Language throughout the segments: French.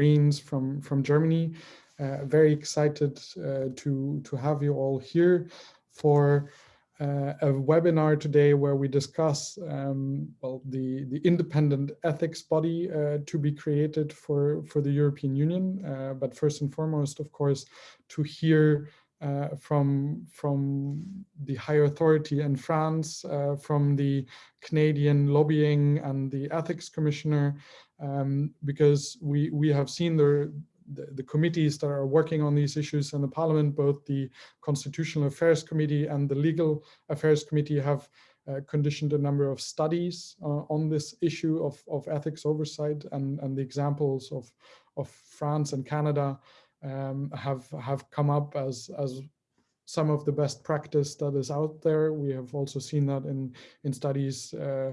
Marines from, from Germany. Uh, very excited uh, to, to have you all here for uh, a webinar today where we discuss um, well, the, the independent ethics body uh, to be created for, for the European Union. Uh, but first and foremost, of course, to hear uh, from, from the higher authority in France, uh, from the Canadian lobbying and the ethics commissioner, um, because we, we have seen the, the, the, committees that are working on these issues in the parliament, both the Constitutional Affairs Committee and the Legal Affairs Committee have uh, conditioned a number of studies uh, on this issue of, of ethics oversight and, and the examples of, of France and Canada um, have, have come up as, as some of the best practice that is out there. We have also seen that in, in studies uh,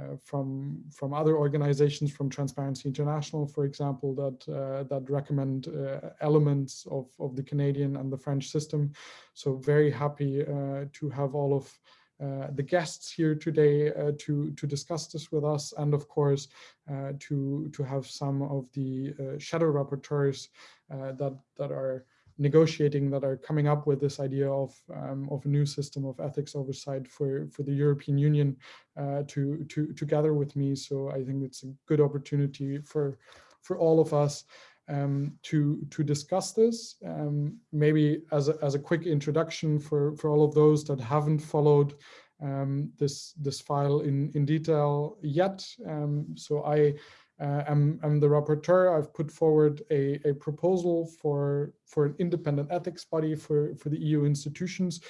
uh, from from other organizations, from Transparency International, for example, that uh, that recommend uh, elements of of the Canadian and the French system. So very happy uh, to have all of the guests here today uh, to to discuss this with us, and of course to to have some of the shadow rapporteurs that that are negotiating that are coming up with this idea of um, of a new system of ethics oversight for for the European Union uh, to to together with me. So I think it's a good opportunity for for all of us um, to to discuss this. Um, maybe as a, as a quick introduction for for all of those that haven't followed um, this this file in in detail yet. Um, so I uh, I'm, I'm, the rapporteur. I've put forward a, a, proposal for, for an independent ethics body for, for the EU institutions,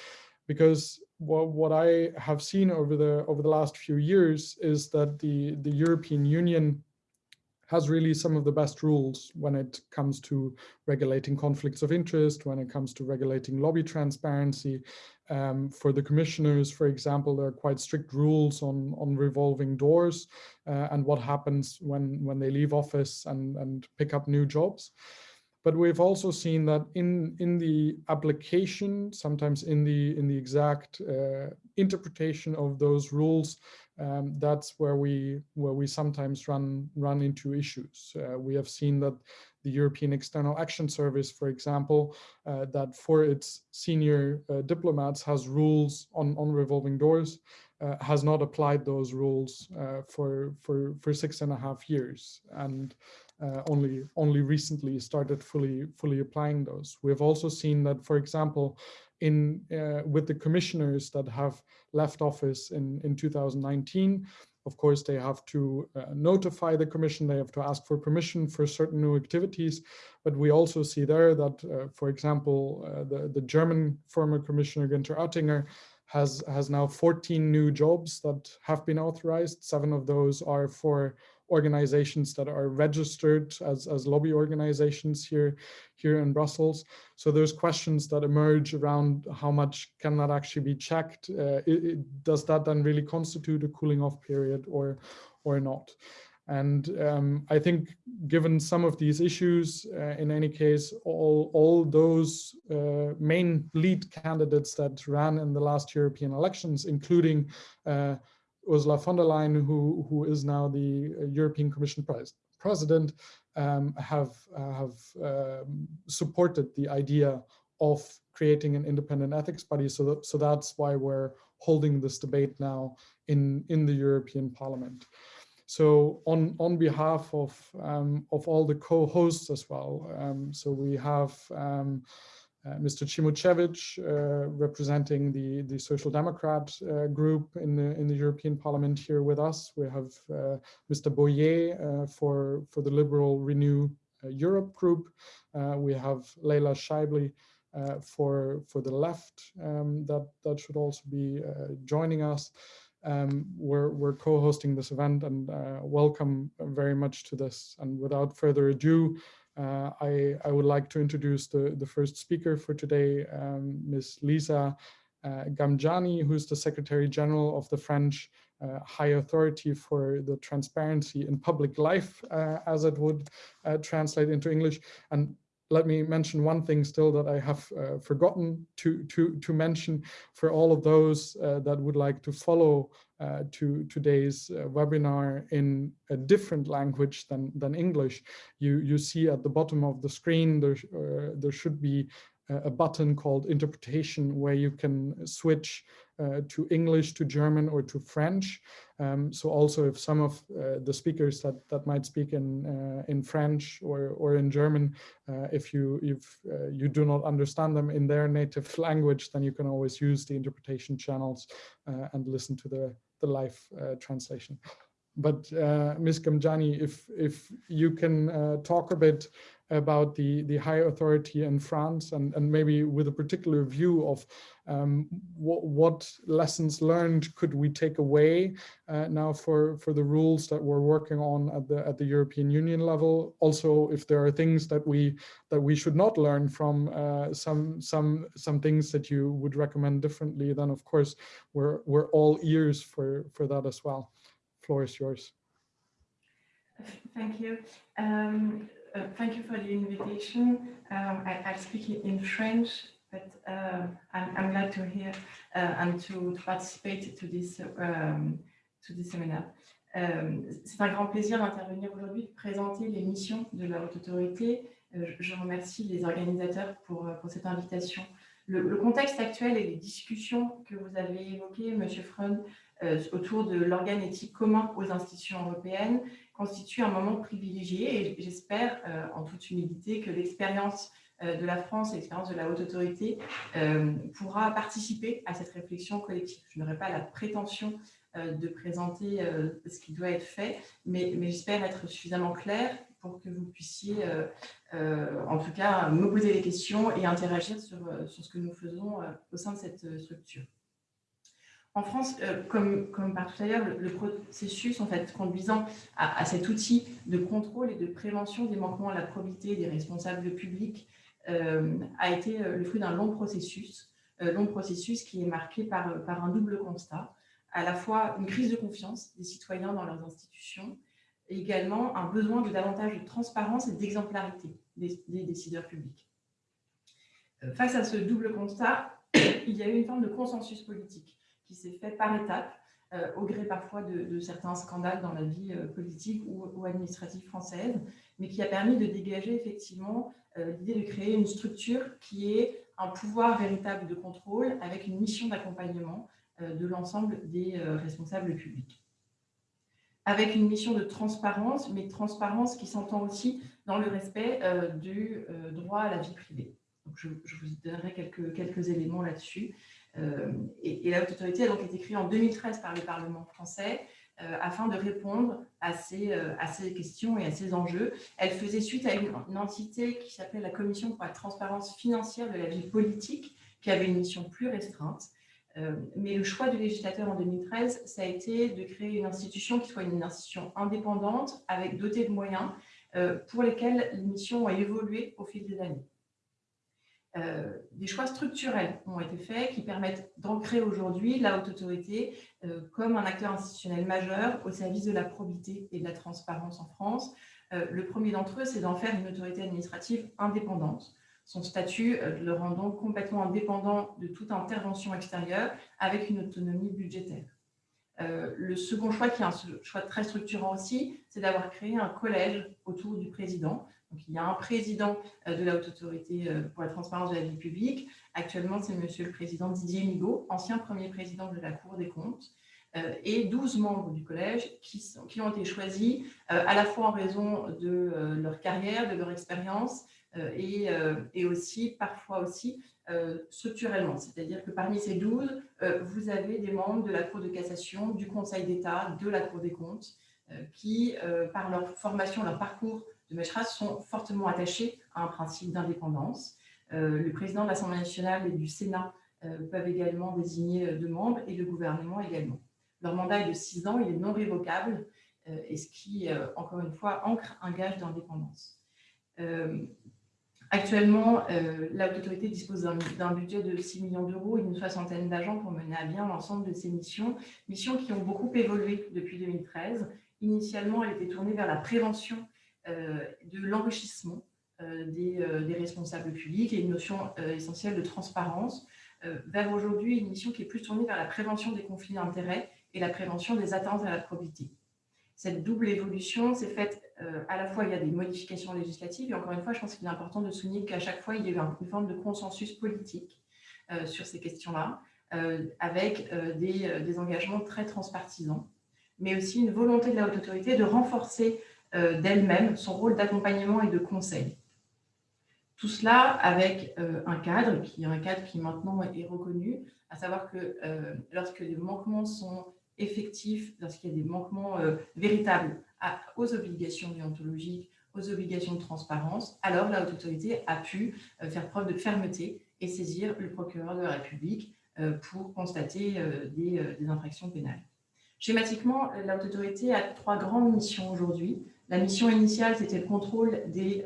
because what, what I have seen over the over the last few years is that the, the European Union has really some of the best rules when it comes to regulating conflicts of interest, when it comes to regulating lobby transparency. Um, for the commissioners, for example, there are quite strict rules on, on revolving doors uh, and what happens when, when they leave office and, and pick up new jobs. But we've also seen that in, in the application, sometimes in the, in the exact uh, interpretation of those rules, um, that's where we where we sometimes run run into issues. Uh, we have seen that the European External Action Service, for example, uh, that for its senior uh, diplomats has rules on on revolving doors, uh, has not applied those rules uh, for for for six and a half years, and uh, only only recently started fully fully applying those. We've also seen that, for example, in uh, with the commissioners that have left office in, in 2019. Of course, they have to uh, notify the commission, they have to ask for permission for certain new activities. But we also see there that, uh, for example, uh, the, the German former commissioner Günther Oettinger has, has now 14 new jobs that have been authorized. Seven of those are for organizations that are registered as, as lobby organizations here, here in Brussels. So there's questions that emerge around how much can that actually be checked? Uh, it, it, does that then really constitute a cooling off period or, or not? And um, I think given some of these issues, uh, in any case, all, all those uh, main lead candidates that ran in the last European elections, including uh, Ursula von der Leyen, who, who is now the uh, European Commission pres president, um, have, have um, supported the idea of creating an independent ethics body. So, that, so that's why we're holding this debate now in, in the European Parliament. So on, on behalf of, um, of all the co-hosts as well, um, so we have um, Mr. Cimocevic, uh, representing the, the Social Democrat uh, group in the, in the European Parliament here with us. We have Mr. Boyer for, for the Liberal Renew Europe group. we have Leila Scheibli uh, for for the left um, that that should also be uh, joining us. Um, we're we're co-hosting this event and uh, welcome very much to this. And without further ado, uh, I, I would like to introduce the, the first speaker for today, um, Ms. Lisa uh, Ghamjani, who's the Secretary General of the French uh, High Authority for the Transparency in Public Life, uh, as it would uh, translate into English. And let me mention one thing still that I have uh, forgotten to, to, to mention for all of those uh, that would like to follow uh, to today's uh, webinar in a different language than, than English. You, you see at the bottom of the screen, there, uh, there should be a button called interpretation where you can switch uh, to English, to German, or to French. Um, so also if some of uh, the speakers that, that might speak in uh, in French or, or in German, uh, if you if uh, you do not understand them in their native language, then you can always use the interpretation channels uh, and listen to the, the live translation. But Ms. Gamjani, if if you can talk a bit about the, the high authority in France and, and maybe with a particular view of um, what, what, lessons learned could we take away uh, now for, for the rules that we're working on at the, at the European Union level. Also, if there are things that we that we should not learn from uh, some, some, some things that you would recommend differently, then of course, we're, we're all ears for, for that as well. Floor is yours. Thank you. Um, uh, thank you for the invitation. Um, I, speak in French, but uh, I'm, I'm, glad to hear uh, and to, to, participate to this, um, to this seminar. Um, C'est un grand plaisir d'intervenir aujourd'hui, de présenter les missions de la Haute Autorité. Euh, je remercie les organisateurs pour, pour cette invitation. Le, le, contexte actuel et les discussions que vous avez évoquées, M. Freund, euh, autour de l'organe éthique commun aux institutions européennes, constitue un moment privilégié et j'espère euh, en toute humilité que l'expérience euh, de la France l'expérience de la haute autorité euh, pourra participer à cette réflexion collective. Je n'aurai pas la prétention de présenter ce qui doit être fait, mais, j'espère être suffisamment clair pour que vous puissiez, en tout cas, me poser des questions et interagir sur ce que nous faisons au sein de cette structure. En France, euh, comme, partout ailleurs, le, processus conduisant à, cet outil de contrôle et de prévention des manquements à la probité des responsables publics euh, a été euh, le fruit d'un long processus, long processus qui est marqué par, un double constat, à la fois une crise de confiance des citoyens dans leurs institutions et également un besoin de davantage de transparence et d'exemplarité des décideurs publics. Face à ce double constat, il y a eu une forme de consensus politique qui s'est fait par étapes, euh, au gré parfois de, certains scandales dans la vie euh, politique ou, administrative française, mais qui a permis de dégager effectivement euh, l'idée de créer une structure qui est un pouvoir véritable de contrôle avec une mission d'accompagnement de l'ensemble des responsables publics. Avec une mission de transparence, mais transparence qui s'entend aussi dans le respect du droit à la vie privée. Je, vous donnerai quelques, éléments là-dessus. Euh, et, la haute autorité a donc été créée en 2013 par le Parlement français euh, afin de répondre à ces, euh, à ces, questions et à ces enjeux. Elle faisait suite à une, entité qui s'appelait la Commission pour la transparence financière de la vie politique, qui avait une mission plus restreinte. mais le choix du législateur en 2013, ça a été de créer une institution qui soit une institution indépendante, avec dotée de moyens, pour lesquels les missions ont évolué au fil des années. Euh, des choix structurels ont été faits qui permettent d'ancrer aujourd'hui la haute autorité euh, comme un acteur institutionnel majeur au service de la probité et de la transparence en France. Euh, le premier d'entre eux, c'est d'en faire une autorité administrative indépendante. Son statut le rend donc complètement indépendant de toute intervention extérieure avec une autonomie budgétaire. le second choix, qui est un choix très structurant aussi, c'est d'avoir créé un collège autour du président, il y a un président euh, de la Haute Autorité euh, pour la transparence de la vie publique. Actuellement, c'est Monsieur le Président Didier Migaud, ancien premier président de la Cour des comptes, euh, et 12 membres du collège qui, qui ont été choisis à la fois en raison de leur carrière, de leur expérience, et, et, aussi, parfois aussi, structurellement. C'est-à-dire que parmi ces 12, vous avez des membres de la Cour de cassation, du Conseil d'État, de la Cour des comptes, qui, par leur formation, leur parcours de magistrats sont fortement attachés à un principe d'indépendance. Euh, le président de l'Assemblée nationale et du Sénat euh, peuvent également désigner euh, deux membres et le gouvernement également. Leur mandat est de six ans, il est non révocable, et ce qui, encore une fois, ancre un gage d'indépendance. Actuellement, l'autorité dispose d'un budget de 6 millions d'euros et une soixantaine d'agents pour mener à bien l'ensemble de ses missions, missions qui ont beaucoup évolué depuis 2013. Initialement, elle était tournée vers la prévention de l'enrichissement des, des, responsables publics et une notion essentielle de transparence vers aujourd'hui une mission qui est plus tournée vers la prévention des conflits d'intérêts et la prévention des atteintes à la probité. Cette double évolution s'est faite à la fois, il y a des modifications législatives, et encore une fois, je pense qu'il est important de souligner qu'à chaque fois, il y a eu une forme de consensus politique sur ces questions-là, avec des, engagements très transpartisans, mais aussi une volonté de la haute autorité de renforcer d'elle-même son rôle d'accompagnement et de conseil. Tout cela avec euh, un cadre, qui est un cadre qui maintenant est reconnu, à savoir que euh, lorsque les manquements sont effectifs, lorsqu'il y a des manquements euh, véritables aux obligations déontologiques, aux obligations de transparence, alors la haute autorité a pu faire preuve de fermeté et saisir le procureur de la République pour constater des, des, infractions pénales. Schématiquement, la haute autorité a trois grandes missions aujourd'hui. La mission initiale, c'était le contrôle des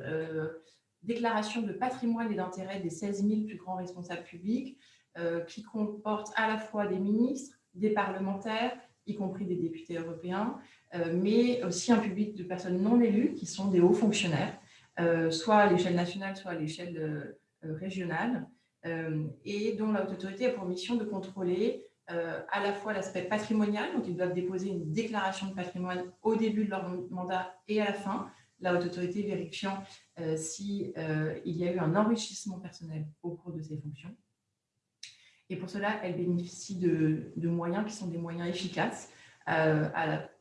déclaration de patrimoine et d'intérêt des 16 000 plus grands responsables publics, euh, qui comporte à la fois des ministres, des parlementaires, y compris des députés européens, euh, mais aussi un public de personnes non élues, qui sont des hauts fonctionnaires, euh, soit à l'échelle nationale, soit à l'échelle régionale, et dont la haute autorité a pour mission de contrôler à la fois l'aspect patrimonial, donc ils doivent déposer une déclaration de patrimoine au début de leur mandat et à la fin, la haute autorité vérifiant euh, s'il euh, y a eu un enrichissement personnel au cours de ses fonctions. Et pour cela, elle bénéficie de, moyens qui sont des moyens efficaces, euh,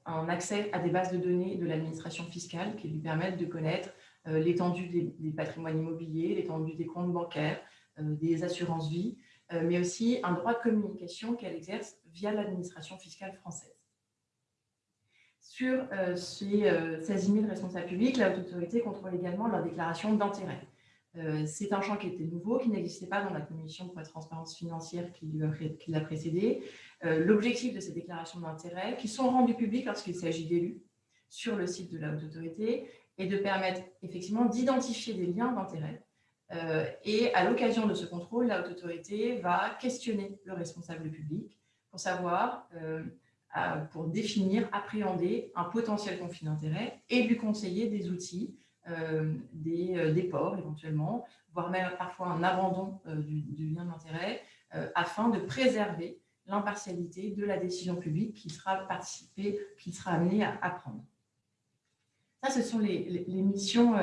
un accès à des bases de données de l'administration fiscale qui lui permettent de connaître l'étendue des, patrimoines immobiliers, l'étendue des comptes bancaires, des assurances-vie, mais aussi un droit de communication qu'elle exerce via l'administration fiscale française. Sur euh, ces 16 000 responsables publics, la haute autorité contrôle également leur déclaration d'intérêt. Euh, c'est un champ qui était nouveau, qui n'existait pas dans la commission pour la transparence financière qui l'a précédé. Euh, l'objectif de ces déclarations d'intérêt, qui sont rendues publiques lorsqu'il s'agit d'élus sur le site de la haute autorité, est de permettre effectivement d'identifier des liens d'intérêt. Et à l'occasion de ce contrôle, la haute autorité va questionner le responsable public pour savoir pour définir, appréhender un potentiel conflit d'intérêt et lui conseiller des outils, euh, euh, des, ports éventuellement, voire même parfois un abandon euh, du, lien d'intérêt, afin de préserver l'impartialité de la décision publique qui sera participée, à, prendre. Ça, ce sont les, missions,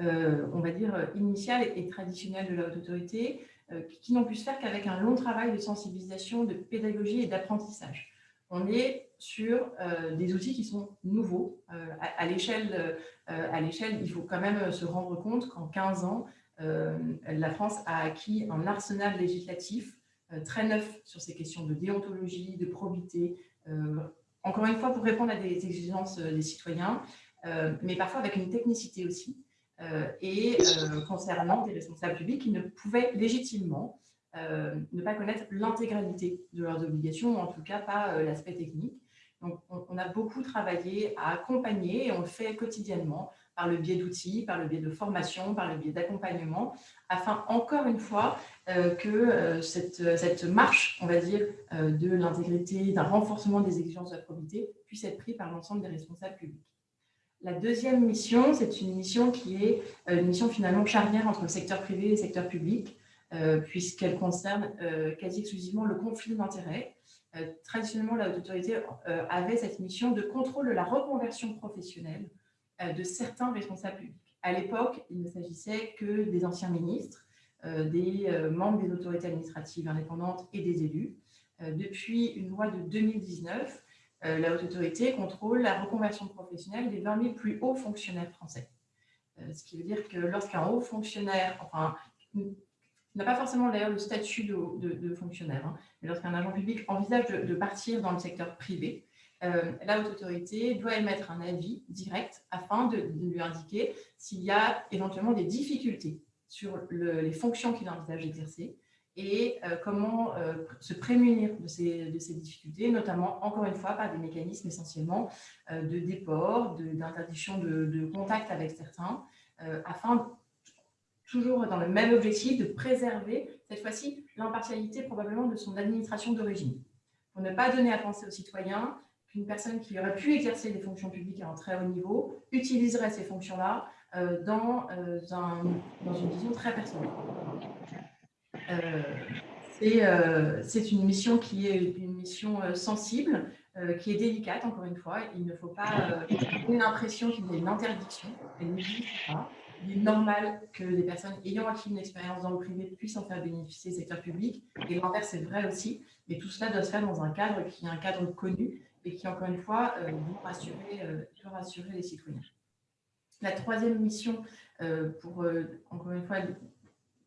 on va dire, initiales et traditionnelles de la haute autorité, qui n'ont pu se faire qu'avec un long travail de sensibilisation, de pédagogie et d'apprentissage on est sur euh, des outils qui sont nouveaux. Euh, à, l'échelle, euh, à l'échelle, il faut quand même se rendre compte qu'en 15 ans, la France a acquis un arsenal législatif très neuf sur ces questions de déontologie, de probité, encore une fois pour répondre à des exigences des citoyens, mais parfois avec une technicité aussi, et concernant des responsables publics qui ne pouvaient légitimement euh, ne pas connaître l'intégralité de leurs obligations, ou en tout cas pas euh, l'aspect technique. Donc, on, a beaucoup travaillé à accompagner, et on le fait quotidiennement, par le biais d'outils, par le biais de formation, par le biais d'accompagnement, afin, encore une fois, euh, que cette, cette, marche, on va dire, de l'intégrité, d'un renforcement des exigences de la probité puisse être prise par l'ensemble des responsables publics. La deuxième mission, c'est une mission qui est une mission finalement charnière entre le secteur privé et le secteur public. Euh, puisqu'elle concerne euh, quasi exclusivement le conflit d'intérêts. Euh, traditionnellement, la haute autorité avait cette mission de contrôle de la reconversion professionnelle de certains responsables publics. À l'époque, il ne s'agissait que des anciens ministres, des membres des autorités administratives indépendantes et des élus. Depuis une loi de 2019, la haute autorité contrôle la reconversion professionnelle des 20 000 plus hauts fonctionnaires français. Ce qui veut dire que lorsqu'un haut fonctionnaire, enfin, n'a pas forcément d'ailleurs le statut de, fonctionnaire, hein. mais lorsqu'un agent public envisage de, partir dans le secteur privé, euh, la haute autorité doit émettre un avis direct afin de, lui indiquer s'il y a éventuellement des difficultés sur les fonctions qu'il envisage d'exercer et euh, comment euh, se prémunir de ces, difficultés, notamment, encore une fois, par des mécanismes essentiellement de déport, d'interdiction de, contact avec certains, afin toujours dans le même objectif de préserver, cette fois-ci, l'impartialité probablement de son administration d'origine. Pour ne pas donner à penser aux citoyens qu'une personne qui aurait pu exercer des fonctions publiques à un très haut niveau utiliserait ces fonctions-là dans une vision très personnelle. C'est une mission qui est une mission sensible, qui est délicate, encore une fois. Il ne faut pas donner l'impression qu'il y a une interdiction. Elle n'existe pas il est normal que les personnes ayant acquis une expérience dans le privé puissent en faire bénéficier le secteur public. Et l'inverse est vrai aussi. Mais tout cela doit se faire dans un cadre qui est un cadre connu et qui, encore une fois, euh, doit, rassurer, euh, rassurer les citoyens. La troisième mission, euh, pour, encore une fois,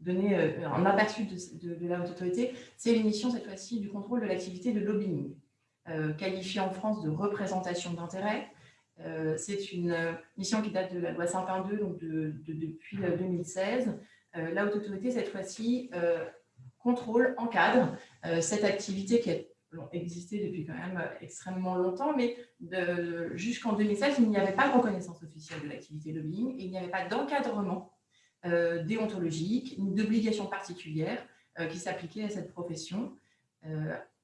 donner un aperçu de, la haute autorité, c'est l'émission, cette fois-ci, du contrôle de l'activité de lobbying, qualifiée en France de représentation d'intérêt, euh, c'est une euh, mission qui date de la loi 122, donc depuis 2016. Euh, la haute autorité, cette fois-ci, contrôle, encadre cette activité qui a existé depuis quand même extrêmement longtemps, mais jusqu'en 2016, il n'y avait pas de reconnaissance officielle de l'activité lobbying et il n'y avait pas d'encadrement déontologique ni d'obligation particulière qui s'appliquait à cette profession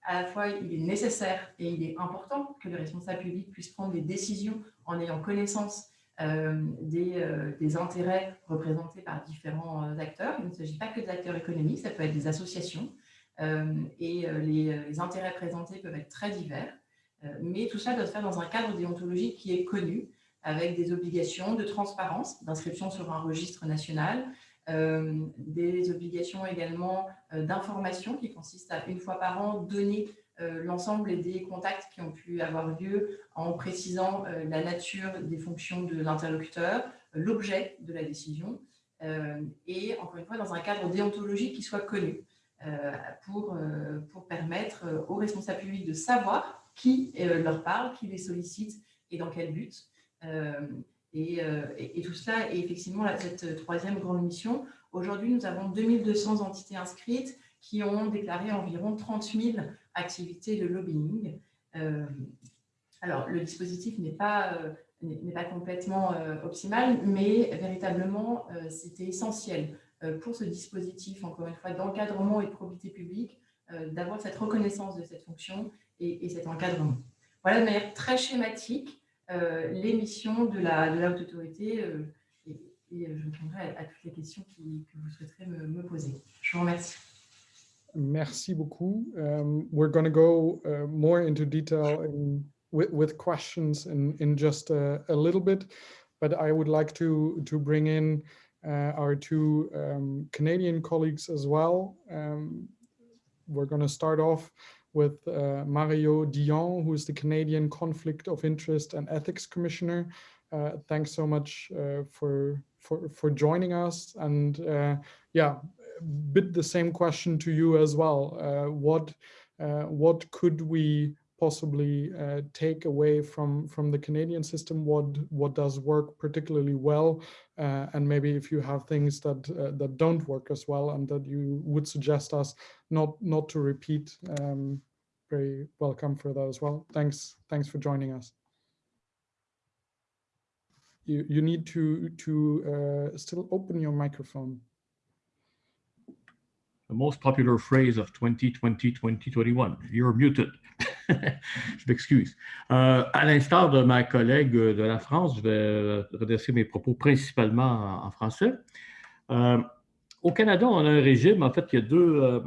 à la fois, il est nécessaire et il est important que les responsables publics puissent prendre des décisions en ayant connaissance euh, euh, des, intérêts représentés par différents euh, acteurs. Il ne s'agit pas que des acteurs économiques, ça peut être des associations et les, intérêts présentés peuvent être très divers. mais tout ça doit se faire dans un cadre déontologique qui est connu, avec des obligations de transparence, d'inscription sur un registre national, euh, des obligations également euh, d'information qui consistent à, une fois par an, donner euh, l'ensemble des contacts qui ont pu avoir lieu en précisant la nature des fonctions de l'interlocuteur, l'objet de la décision, et encore une fois dans un cadre déontologique qui soit connu pour, pour permettre aux responsables publics de savoir qui leur parle, qui les sollicite et dans quel but. Euh, et, tout cela est effectivement cette troisième grande mission. Aujourd'hui, nous avons 2200 entités inscrites qui ont déclaré environ 30 000 activités de lobbying. Euh, alors, le dispositif n'est pas, euh, pas complètement optimal, mais véritablement, c'était essentiel pour ce dispositif, encore une fois, d'encadrement et de probité publique, d'avoir cette reconnaissance de cette fonction et cet encadrement. Voilà de manière très schématique euh, les missions de la, de la haute autorité euh, et, et, euh, je répondrai à, à, toutes les questions qui, que vous souhaiterez me, me, poser. Je vous remercie. Merci beaucoup. Um, we're going to go uh, more into detail in, with, with questions in, in just a, a, little bit, but I would like to, to bring in uh, our two um, Canadian colleagues as well. Um, we're going to start off with uh, Mario Dion, who is the Canadian Conflict of Interest and Ethics Commissioner. Uh, thanks so much uh, for, for, for joining us. And uh, yeah, bit the same question to you as well. Uh, what, uh, what could we possibly uh, take away from from the Canadian system what what does work particularly well uh, and maybe if you have things that uh, that don't work as well and that you would suggest us not not to repeat um, very welcome for that as well. Thanks thanks for joining us. You you need to to uh, still open your microphone. The most popular phrase of 2020 2021 you're muted je m'excuse. Euh, à l'instar de ma collègue de la France, je vais redresser mes propos principalement en, français. Euh, au Canada, on a un régime, en fait, il y a deux... Euh,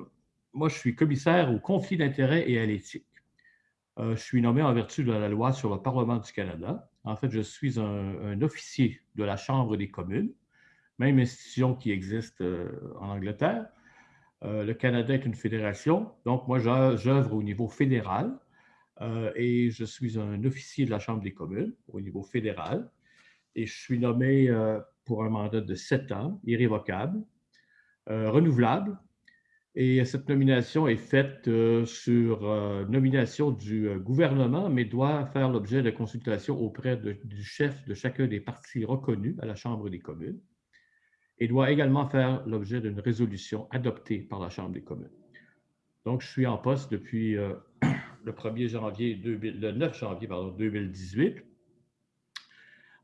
moi, je suis commissaire au conflit d'intérêts et à l'éthique. je suis nommé en vertu de la loi sur le Parlement du Canada. En fait, je suis un, officier de la Chambre des communes, même institution qui existe en Angleterre. le Canada est une fédération, donc moi, j'œuvre au niveau fédéral. Euh, et je suis un officier de la Chambre des communes au niveau fédéral. Et je suis nommé euh, pour un mandat de sept ans, irrévocable, euh, renouvelable. Et cette nomination est faite sur nomination du gouvernement, mais doit faire l'objet de consultation auprès du chef de chacun des partis reconnus à la Chambre des communes et doit également faire l'objet d'une résolution adoptée par la Chambre des communes. Donc, je suis en poste depuis le 1er janvier, 2000, le 9 janvier pardon, 2018.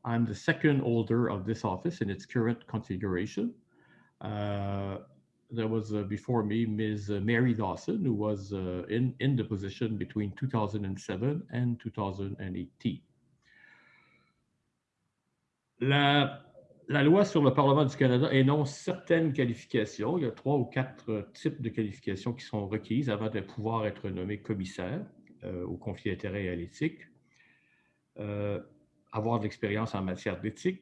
I'm the second holder of this office in its current configuration. Uh, there was uh, before me Ms. Mary Dawson, who was uh, in, in the position between 2007 and 2018. La, la loi sur le Parlement du Canada énonce certaines qualifications. Il y a trois ou quatre types de qualifications qui sont requises avant de pouvoir être nommé commissaire euh, au conflit d'intérêts et à l'éthique. Euh, avoir de l'expérience en matière d'éthique,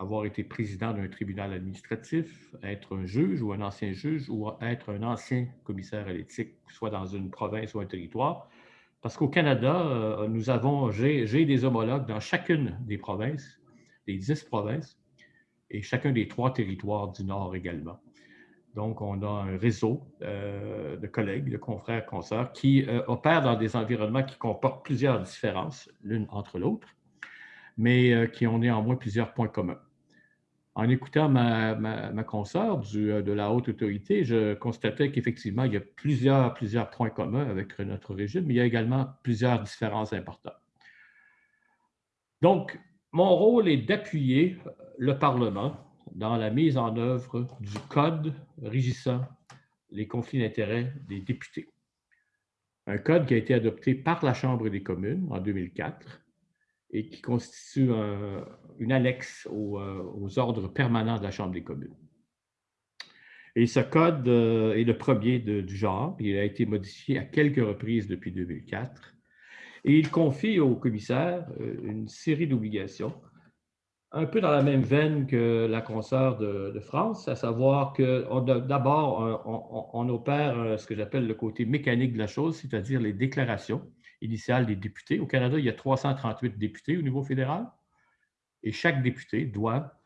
avoir été président d'un tribunal administratif, être un juge ou un ancien juge ou être un ancien commissaire à l'éthique, soit dans une province ou un territoire. Parce qu'au Canada, euh, nous avons, j'ai des homologues dans chacune des provinces, des dix provinces, et chacun des trois territoires du Nord également. Donc, on a un réseau euh, de collègues, de confrères, consoeurs qui euh, opèrent dans des environnements qui comportent plusieurs différences l'une entre l'autre, mais euh, qui ont néanmoins plusieurs points communs. En écoutant ma, ma, consoeur de la haute autorité, je constatais qu'effectivement, il y a plusieurs, plusieurs points communs avec notre régime, mais il y a également plusieurs différences importantes. Donc, mon rôle est d'appuyer le Parlement dans la mise en œuvre du code régissant les conflits d'intérêts des députés. Un code qui a été adopté par la Chambre des communes en 2004 et qui constitue une annexe euh, aux, ordres permanents de la Chambre des communes. Et ce code euh, est le premier du genre. Il a été modifié à quelques reprises depuis 2004. Et il confie au commissaire euh, une série d'obligations un peu dans la même veine que la consoeur de, France, à savoir que d'abord, on, opère euh, ce que j'appelle le côté mécanique de la chose, c'est-à-dire les déclarations initiales des députés. Au Canada, il y a 338 députés au niveau fédéral et chaque député doit,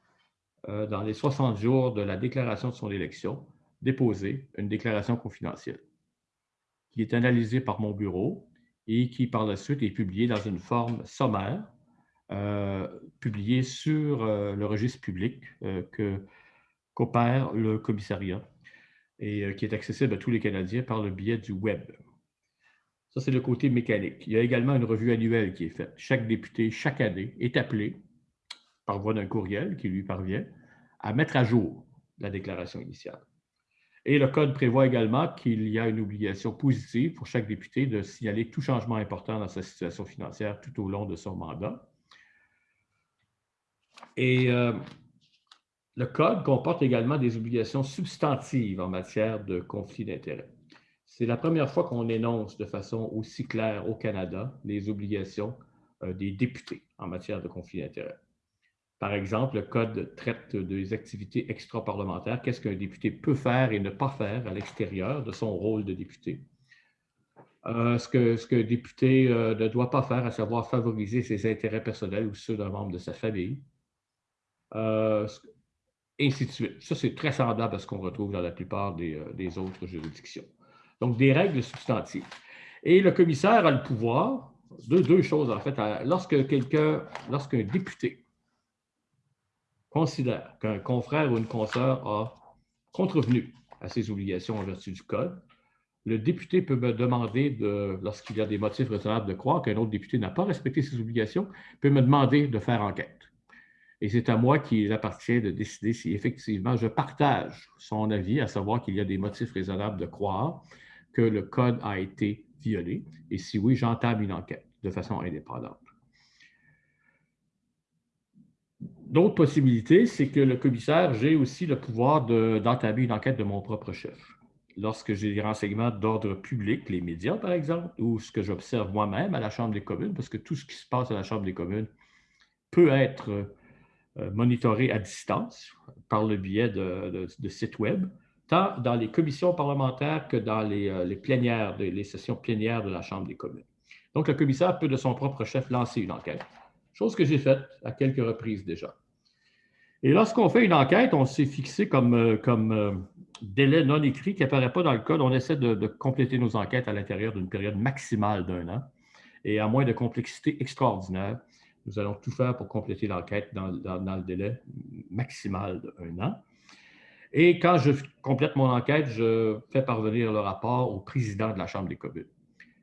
euh, dans les 60 jours de la déclaration de son élection, déposer une déclaration confidentielle qui est analysée par mon bureau et qui, par la suite, est publiée dans une forme sommaire publié sur euh, le registre public euh, que qu'opère le commissariat et qui est accessible à tous les Canadiens par le biais du web. Ça, c'est le côté mécanique. Il y a également une revue annuelle qui est faite. Chaque député, chaque année, est appelé, par voie d'un courriel qui lui parvient, à mettre à jour la déclaration initiale. Et le Code prévoit également qu'il y a une obligation positive pour chaque député de signaler tout changement important dans sa situation financière tout au long de son mandat. Et euh, le Code comporte également des obligations substantives en matière de conflit d'intérêts. C'est la première fois qu'on énonce de façon aussi claire au Canada les obligations euh, des députés en matière de conflit d'intérêts. Par exemple, le Code traite des activités extra-parlementaires, qu'est-ce qu'un député peut faire et ne pas faire à l'extérieur de son rôle de député. Euh, ce qu'un ce que député ne doit pas faire, à savoir favoriser ses intérêts personnels ou ceux d'un membre de sa famille, euh, ainsi de suite. Ça, c'est très semblable à ce qu'on retrouve dans la plupart des, euh, autres juridictions. Donc, des règles substantives. Et le commissaire a le pouvoir de deux choses, en fait. Lorsque quelqu'un, lorsqu'un député considère qu'un confrère ou une consoeur a contrevenu à ses obligations en vertu du Code, le député peut me demander, lorsqu'il y a des motifs raisonnables de croire qu'un autre député n'a pas respecté ses obligations, peut me demander de faire enquête. Et c'est à moi qu'il appartient de décider si effectivement je partage son avis, à savoir qu'il y a des motifs raisonnables de croire que le code a été violé, et si oui, j'entame une enquête de façon indépendante. D'autres possibilités, c'est que le commissaire, j'ai aussi le pouvoir d'entamer une enquête de mon propre chef. Lorsque j'ai des renseignements d'ordre public, les médias par exemple, ou ce que j'observe moi-même à la Chambre des communes, parce que tout ce qui se passe à la Chambre des communes peut être euh, monitoré à distance par le biais de, sites web, tant dans les commissions parlementaires que dans les, euh, plénières, les sessions plénières de la Chambre des communes. Donc, le commissaire peut de son propre chef lancer une enquête, chose que j'ai faite à quelques reprises déjà. Et lorsqu'on fait une enquête, on s'est fixé comme, euh, délai non écrit qui n'apparaît pas dans le code. On essaie de compléter nos enquêtes à l'intérieur d'une période maximale d'un an. Et à moins de complexité extraordinaire, nous allons tout faire pour compléter l'enquête dans, le délai maximal d'un an. Et quand je complète mon enquête, je fais parvenir le rapport au président de la Chambre des communes,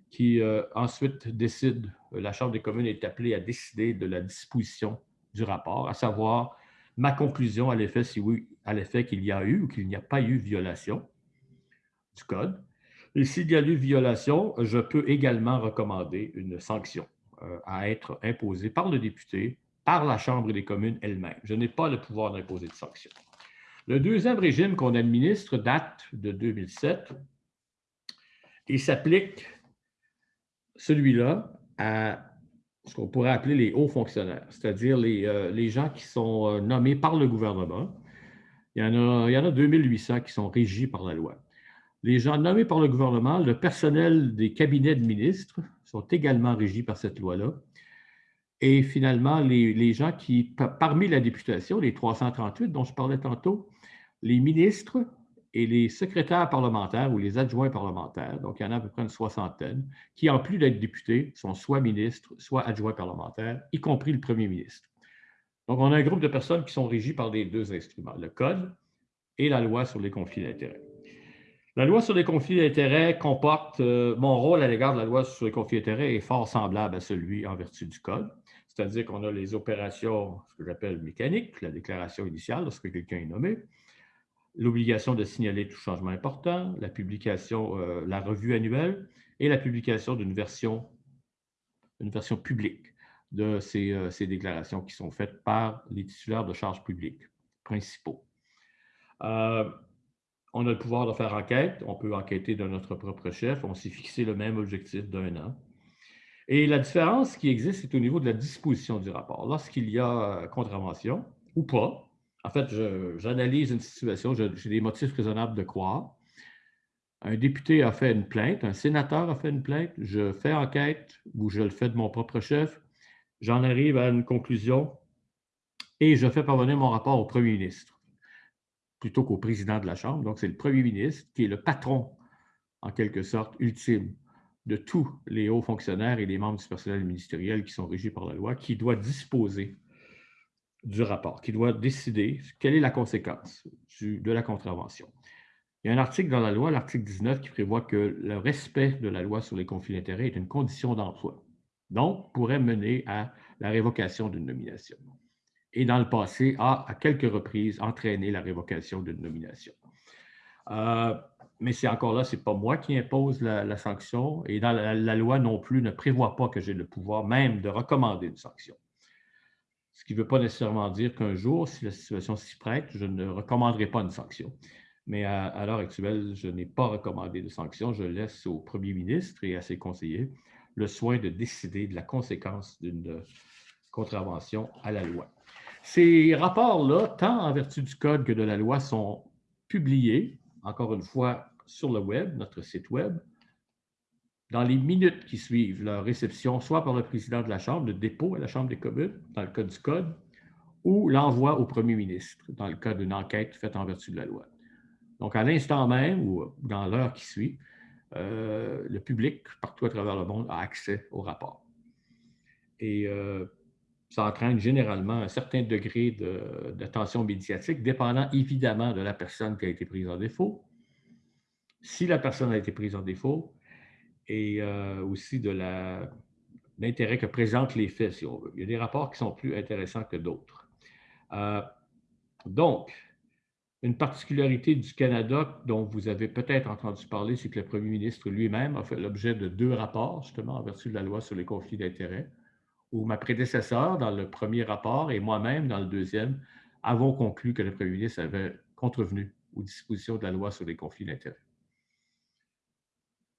qui euh, ensuite décide, la Chambre des communes est appelée à décider de la disposition du rapport, à savoir ma conclusion à l'effet si oui, à l'effet qu'il y a eu ou qu'il n'y a pas eu violation du code. Et s'il y a eu violation, je peux également recommander une sanction. Euh, à être imposé par le député par la Chambre des communes elle-même. Je n'ai pas le pouvoir d'imposer de sanctions. Le deuxième régime qu'on administre date de 2007 et s'applique, celui-là, à ce qu'on pourrait appeler les hauts fonctionnaires, c'est-à-dire les, euh, les, gens qui sont euh, nommés par le gouvernement. Il y, en a, il y en a 2800 qui sont régis par la loi. Les gens nommés par le gouvernement, le personnel des cabinets de ministres sont également régis par cette loi-là. Et finalement, les, gens qui, parmi la députation, les 338 dont je parlais tantôt, les ministres et les secrétaires parlementaires ou les adjoints parlementaires, donc il y en a à peu près une soixantaine, qui, en plus d'être députés, sont soit ministres, soit adjoints parlementaires, y compris le premier ministre. Donc, on a un groupe de personnes qui sont régies par les deux instruments, le Code et la loi sur les conflits d'intérêts. La loi sur les conflits d'intérêts comporte, euh, mon rôle à l'égard de la loi sur les conflits d'intérêts est fort semblable à celui en vertu du Code, c'est-à-dire qu'on a les opérations, ce que j'appelle mécaniques, la déclaration initiale lorsque quelqu'un est nommé, l'obligation de signaler tout changement important, la publication, euh, la revue annuelle et la publication d'une version, une version publique de ces, euh, ces, déclarations qui sont faites par les titulaires de charges publiques principaux. Euh, on a le pouvoir de faire enquête, on peut enquêter de notre propre chef, on s'est fixé le même objectif d'un an. Et la différence qui existe, c'est au niveau de la disposition du rapport. Lorsqu'il y a contravention ou pas, en fait, j'analyse une situation, j'ai des motifs raisonnables de croire. Un député a fait une plainte, un sénateur a fait une plainte, je fais enquête ou je le fais de mon propre chef, j'en arrive à une conclusion et je fais parvenir mon rapport au premier ministre plutôt qu'au président de la Chambre. Donc, c'est le premier ministre qui est le patron, en quelque sorte, ultime de tous les hauts fonctionnaires et les membres du personnel ministériel qui sont régis par la loi, qui doit disposer du rapport, qui doit décider quelle est la conséquence de la contravention. Il y a un article dans la loi, l'article 19, qui prévoit que le respect de la loi sur les conflits d'intérêts est une condition d'emploi, donc pourrait mener à la révocation d'une nomination. Et dans le passé, a à quelques reprises entraîné la révocation d'une nomination. Euh, mais c'est encore là, ce n'est pas moi qui impose la, sanction, et dans la loi non plus ne prévoit pas que j'ai le pouvoir même de recommander une sanction. Ce qui ne veut pas nécessairement dire qu'un jour, si la situation s'y prête, je ne recommanderai pas une sanction. Mais à, l'heure actuelle, je n'ai pas recommandé de sanction. Je laisse au premier ministre et à ses conseillers le soin de décider de la conséquence d'une contravention à la loi. Ces rapports-là, tant en vertu du code que de la loi, sont publiés, encore une fois, sur le web, notre site web, dans les minutes qui suivent leur réception, soit par le président de la Chambre, le dépôt à la Chambre des communes, dans le cas du Code, ou l'envoi au premier ministre, dans le cas d'une enquête faite en vertu de la loi. Donc, à l'instant même ou dans l'heure qui suit, euh, le public, partout à travers le monde, a accès au rapport. Et euh, ça entraîne généralement un certain degré d'attention médiatique, dépendant évidemment de la personne qui a été prise en défaut. Si la personne a été prise en défaut, et euh, aussi de l'intérêt que présentent les faits, si on veut. Il y a des rapports qui sont plus intéressants que d'autres. Euh, donc, une particularité du Canada dont vous avez peut-être entendu parler, c'est que le premier ministre lui-même a fait l'objet de deux rapports, justement, en vertu de la loi sur les conflits d'intérêts, où ma prédécesseur, dans le premier rapport, et moi-même, dans le deuxième, avons conclu que le premier ministre avait contrevenu aux dispositions de la loi sur les conflits d'intérêts.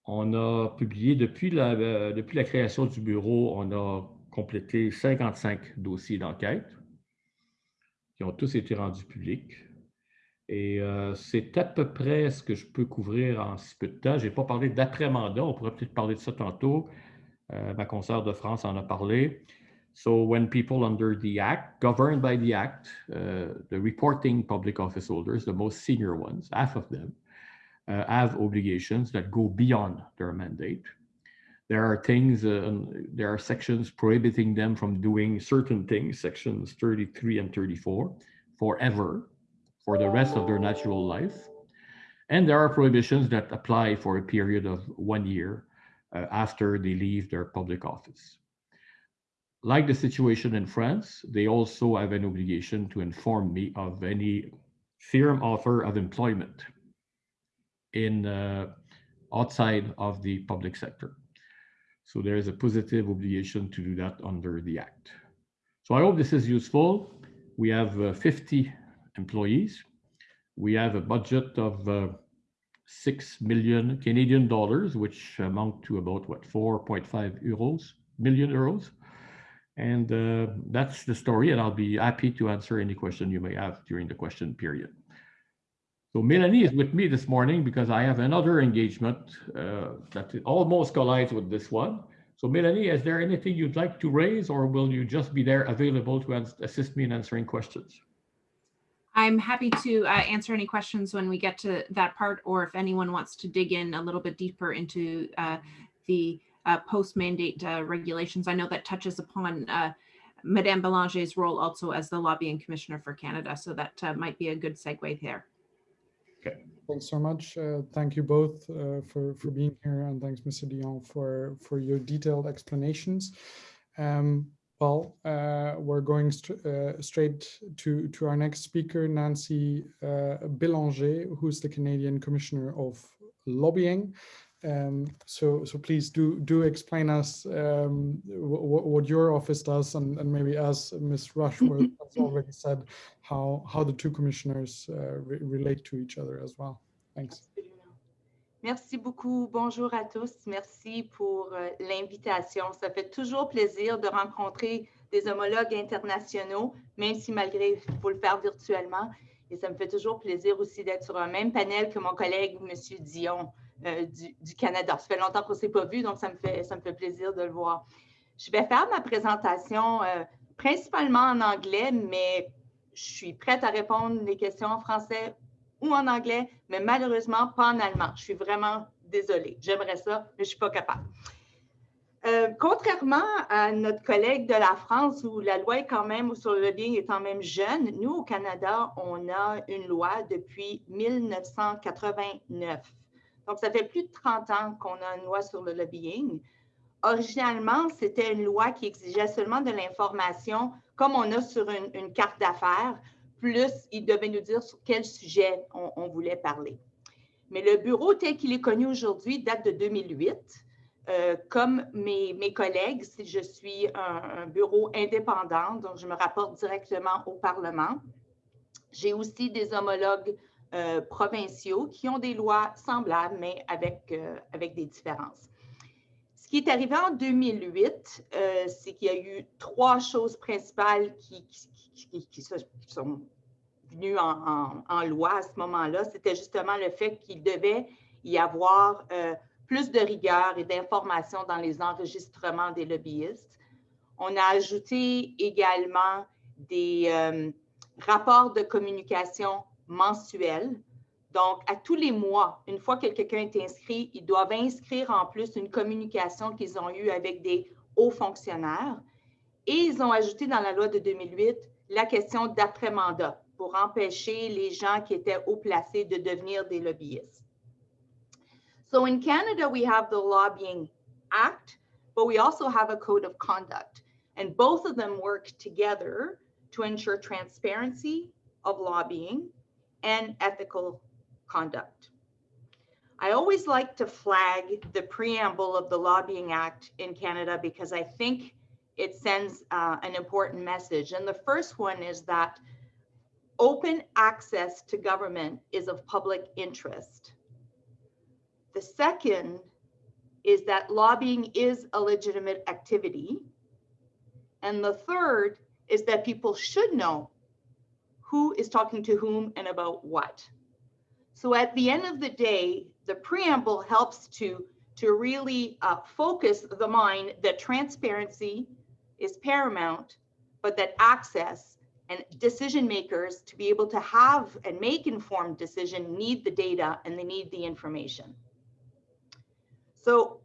On a publié, depuis la, euh, création du bureau, on a complété 55 dossiers d'enquête qui ont tous été rendus publics. Et euh, c'est à peu près ce que je peux couvrir en si peu de temps. Je n'ai pas parlé d'après-mandat, on pourrait peut-être parler de ça tantôt. Euh, ma consoeur de France en a parlé. So when people under the Act, governed by the Act, uh, the reporting public office holders, the most senior ones, half of them, uh, have obligations that go beyond their mandate. There are things, uh, there are sections prohibiting them from doing certain things, sections 33 and 34, forever, for the rest of their natural life. And there are prohibitions that apply for a period of one year uh, after they leave their public office. Like the situation in France, they also have an obligation to inform me of any firm offer of employment in uh, outside of the public sector. So there is a positive obligation to do that under the Act. So I hope this is useful. We have uh, 50 employees. We have a budget of 6 million Canadian dollars, which amount to about what, 4.5 euros, million euros. And uh, that's the story, and I'll be happy to answer any question you may have during the question period. So Melanie is with me this morning because I have another engagement uh, that almost collides with this one. So Melanie, is there anything you'd like to raise or will you just be there available to assist me in answering questions? I'm happy to uh, answer any questions when we get to that part, or if anyone wants to dig in a little bit deeper into uh, the uh, post-mandate uh, regulations. I know that touches upon uh, Madame Belanger's role also as the lobbying commissioner for Canada, so that uh, might be a good segue there. Okay. Thanks so much. thank you both for, for being here, and thanks, Mr. Dion, for, for your detailed explanations. Um, well, uh, we're going st uh, straight to, to our next speaker, Nancy uh, Belanger, who's the Canadian Commissioner of Lobbying. Um, so, so please do do explain us um, what your office does, and, and maybe as Ms. Rushworth has already said, how how the two commissioners uh, re relate to each other as well. Thanks. Merci beaucoup. Bonjour à tous. Merci pour euh, l'invitation. Ça fait toujours plaisir de rencontrer des homologues internationaux, même si malgré, il faut le faire virtuellement. Et ça me fait toujours plaisir aussi d'être sur un même panel que mon collègue, M. Dion, euh, du, Canada. Ça fait longtemps qu'on ne s'est pas vu, donc ça me, fait, ça me fait plaisir de le voir. Je vais faire ma présentation euh, principalement en anglais, mais je suis prête à répondre les questions en français ou en anglais, mais malheureusement pas en allemand. Je suis vraiment désolée. J'aimerais ça, mais je ne suis pas capable. Euh, contrairement à notre collègue de la France, où la loi est quand même, sur le lobbying est quand même jeune, nous, au Canada, on a une loi depuis 1989. Donc, ça fait plus de 30 ans qu'on a une loi sur le lobbying. Originalement, c'était une loi qui exigeait seulement de l'information, comme on a sur une carte d'affaires, plus il devait nous dire sur quel sujet on, voulait parler. Mais le bureau tel qu'il est connu aujourd'hui date de 2008. Euh, comme mes, collègues, je suis un, bureau indépendant, donc je me rapporte directement au Parlement. J'ai aussi des homologues euh, provinciaux qui ont des lois semblables, mais avec, euh, avec des différences. Ce qui est arrivé en 2008, c'est qu'il y a eu trois choses principales qui, qui, qui, sont venues en, loi à ce moment-là. C'était justement le fait qu'il devait y avoir euh, plus de rigueur et d'information dans les enregistrements des lobbyistes. On a ajouté également des euh, rapports de communication mensuels. Donc, à tous les mois, une fois que quelqu'un est inscrit, ils doivent inscrire en plus une communication qu'ils ont eue avec des hauts fonctionnaires. Et ils ont ajouté dans la loi de 2008 la question d'après-mandat pour empêcher les gens qui étaient haut placés de devenir des lobbyistes. So in Canada, we have the Lobbying Act, but we also have a code of conduct. And both of them work together to ensure transparency of lobbying and ethical conduct. I always like to flag the preamble of the Lobbying Act in Canada because I think it sends uh, an important message. And the first one is that open access to government is of public interest. The second is that lobbying is a legitimate activity. And the third is that people should know who is talking to whom and about what. So at the end of the day, the preamble helps to, to really uh, focus the mind that transparency is paramount, but that access and decision makers to be able to have and make informed decision need the data and they need the information. So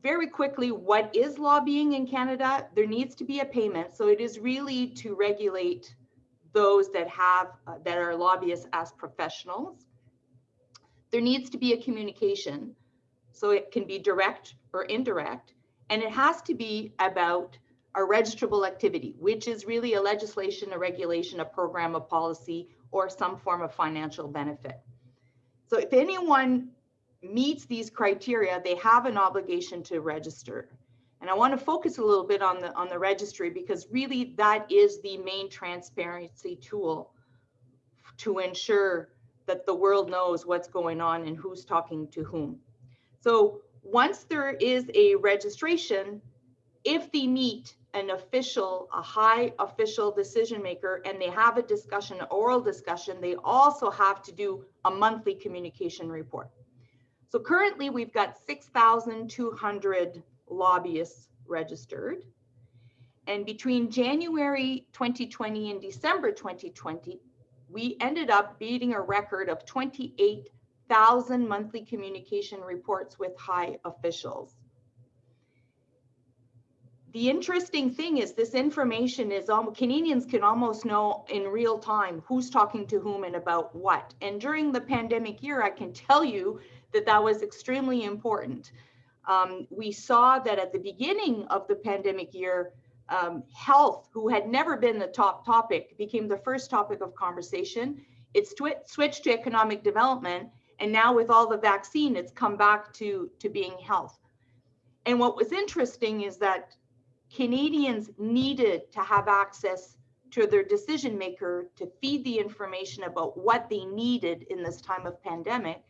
very quickly, what is lobbying in Canada? There needs to be a payment. So it is really to regulate those that have uh, that are lobbyists as professionals. There needs to be a communication. So it can be direct or indirect. And it has to be about a registrable activity, which is really a legislation, a regulation, a program, a policy, or some form of financial benefit. So if anyone meets these criteria, they have an obligation to register. And I want to focus a little bit on the on the registry because really that is the main transparency tool to ensure that the world knows what's going on and who's talking to whom. So once there is a registration, if they meet an official, a high official decision maker, and they have a discussion, oral discussion, they also have to do a monthly communication report. So currently we've got 6,200 lobbyists registered. And between January 2020 and December 2020, we ended up beating a record of 28,000 monthly communication reports with high officials. The interesting thing is this information is almost, Canadians can almost know in real time who's talking to whom and about what. And during the pandemic year, I can tell you that that was extremely important. Um, we saw that at the beginning of the pandemic year, um, health, who had never been the top topic, became the first topic of conversation. It's switched to economic development. And now with all the vaccine, it's come back to, to being health. And what was interesting is that Canadians needed to have access to their decision maker to feed the information about what they needed in this time of pandemic.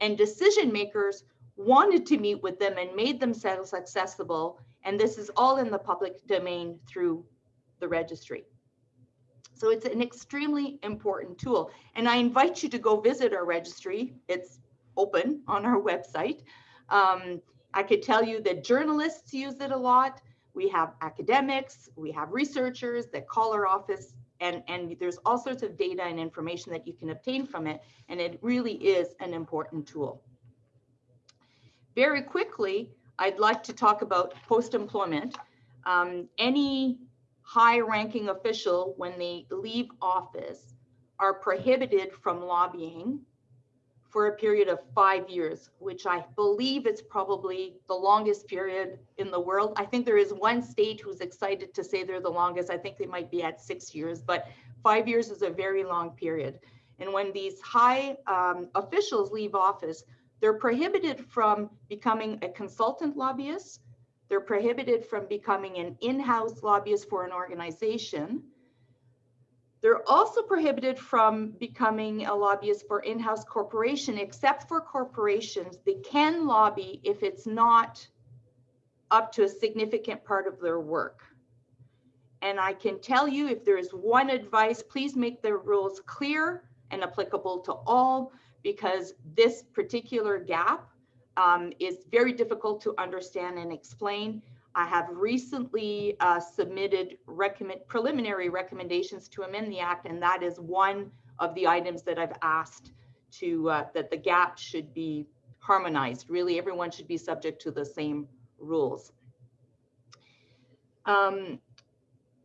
And decision makers wanted to meet with them and made themselves accessible. And this is all in the public domain through the registry. So it's an extremely important tool. And I invite you to go visit our registry. It's open on our website. Um, I could tell you that journalists use it a lot. We have academics, we have researchers that call our office and, and there's all sorts of data and information that you can obtain from it. And it really is an important tool. Very quickly, I'd like to talk about post-employment. Um, any high-ranking official, when they leave office, are prohibited from lobbying for a period of five years, which I believe is probably the longest period in the world. I think there is one state who's excited to say they're the longest. I think they might be at six years, but five years is a very long period. And when these high um, officials leave office, they're prohibited from becoming a consultant lobbyist. They're prohibited from becoming an in-house lobbyist for an organization. They're also prohibited from becoming a lobbyist for in-house corporation, except for corporations. They can lobby if it's not up to a significant part of their work. And I can tell you if there is one advice, please make the rules clear and applicable to all because this particular gap um, is very difficult to understand and explain. I have recently uh, submitted recommend, preliminary recommendations to amend the act, and that is one of the items that I've asked to uh, that the gap should be harmonized. Really, everyone should be subject to the same rules. Um,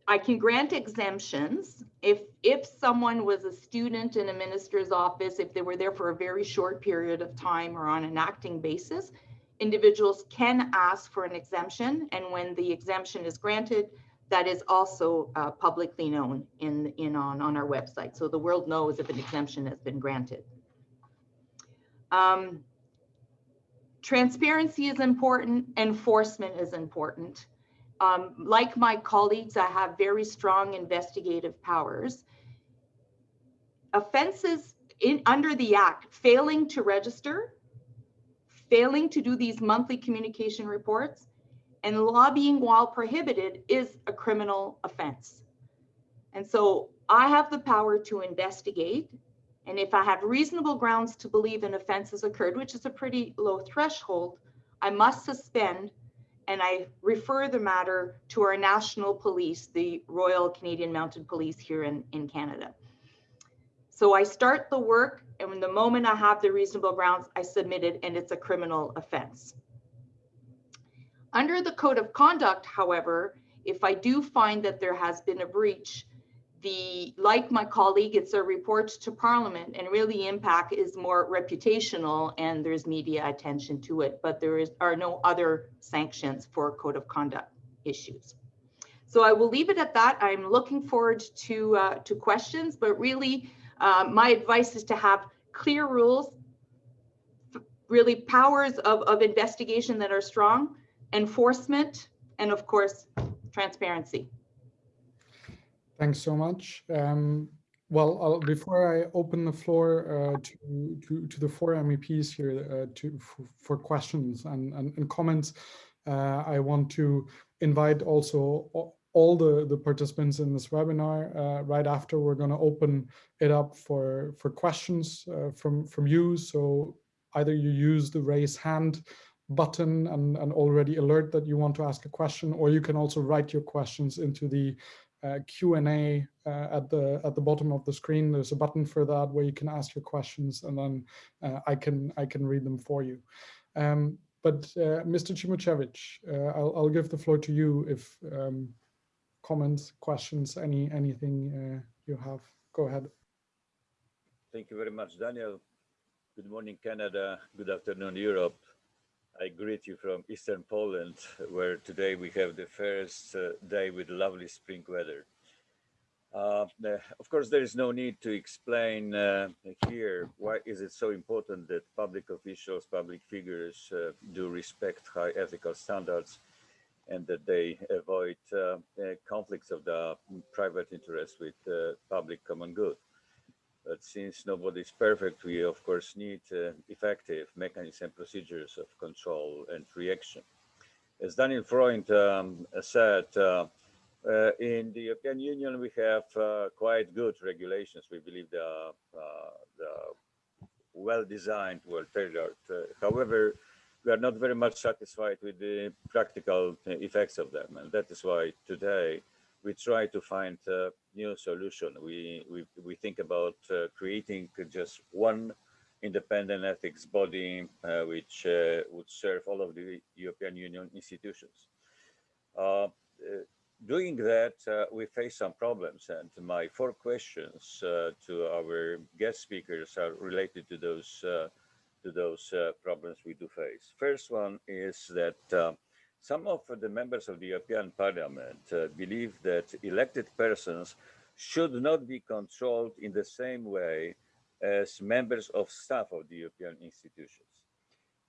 I can grant exemptions if if someone was a student in a minister's office, if they were there for a very short period of time or on an acting basis, individuals can ask for an exemption. And when the exemption is granted, that is also uh, publicly known in, in on, on our website. So the world knows if an exemption has been granted. Um, transparency is important, enforcement is important. Um, like my colleagues, I have very strong investigative powers. Offenses in under the act, failing to register, failing to do these monthly communication reports, and lobbying while prohibited is a criminal offense. And so I have the power to investigate. And if I have reasonable grounds to believe an offense has occurred, which is a pretty low threshold, I must suspend and I refer the matter to our national police, the Royal Canadian Mounted Police here in, in Canada. So I start the work and when the moment I have the reasonable grounds, I submit it and it's a criminal offense. Under the code of conduct, however, if I do find that there has been a breach, the like my colleague, it's a report to Parliament, and really impact is more reputational, and there's media attention to it, but there is are no other sanctions for code of conduct issues. So I will leave it at that. I'm looking forward to uh, to questions, but really, uh, my advice is to have clear rules, really powers of, of investigation that are strong, enforcement, and of course, transparency. Thanks so much. Um, well, I'll, before I open the floor uh, to, to, to the four MEPs here uh, to for, for questions and, and, and comments, uh, I want to invite also all the, the participants in this webinar. Uh, right after, we're going to open it up for, for questions uh, from, from you. So either you use the raise hand button and, and already alert that you want to ask a question, or you can also write your questions into the uh, Q&A uh, at the at the bottom of the screen. There's a button for that where you can ask your questions, and then uh, I can I can read them for you. Um, but uh, Mr. Cimocevic, uh, I'll, I'll give the floor to you if um, comments, questions, any anything uh, you have. Go ahead. Thank you very much, Daniel. Good morning, Canada. Good afternoon, Europe. I greet you from Eastern Poland, where today we have the first uh, day with lovely spring weather. Uh, of course, there is no need to explain uh, here why is it so important that public officials, public figures uh, do respect high ethical standards and that they avoid uh, uh, conflicts of the private interest with public common good. But since nobody is perfect, we of course need uh, effective mechanisms and procedures of control and reaction. As Daniel Freund um, said, uh, uh, in the European Union, we have uh, quite good regulations. We believe they are, uh, well designed, well tailored. Uh, however, we are not very much satisfied with the practical effects of them. And that is why today we try to find a new solution. We, we, we think about uh, creating just one independent ethics body uh, which uh, would serve all of the European Union institutions. Uh, uh, doing that, uh, we face some problems and my four questions to our guest speakers are related to those, to those problems we do face. First one is that some of the members of the European Parliament uh, believe that elected persons should not be controlled in the same way as members of staff of the European institutions.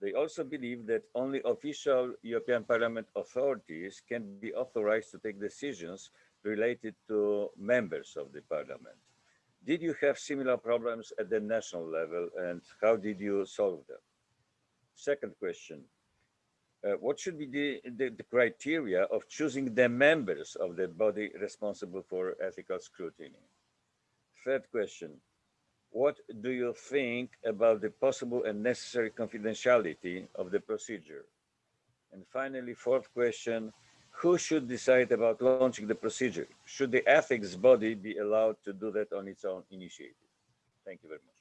They also believe that only official European Parliament authorities can be authorized to take decisions related to members of the Parliament. Did you have similar problems at the national level and how did you solve them? Second question, uh, what should be the, the, the, criteria of choosing the members of the body responsible for ethical scrutiny? Third question, what do you think about the possible and necessary confidentiality of the procedure? And finally, fourth question, who should decide about launching the procedure? Should the ethics body be allowed to do that on its own initiative? Thank you very much.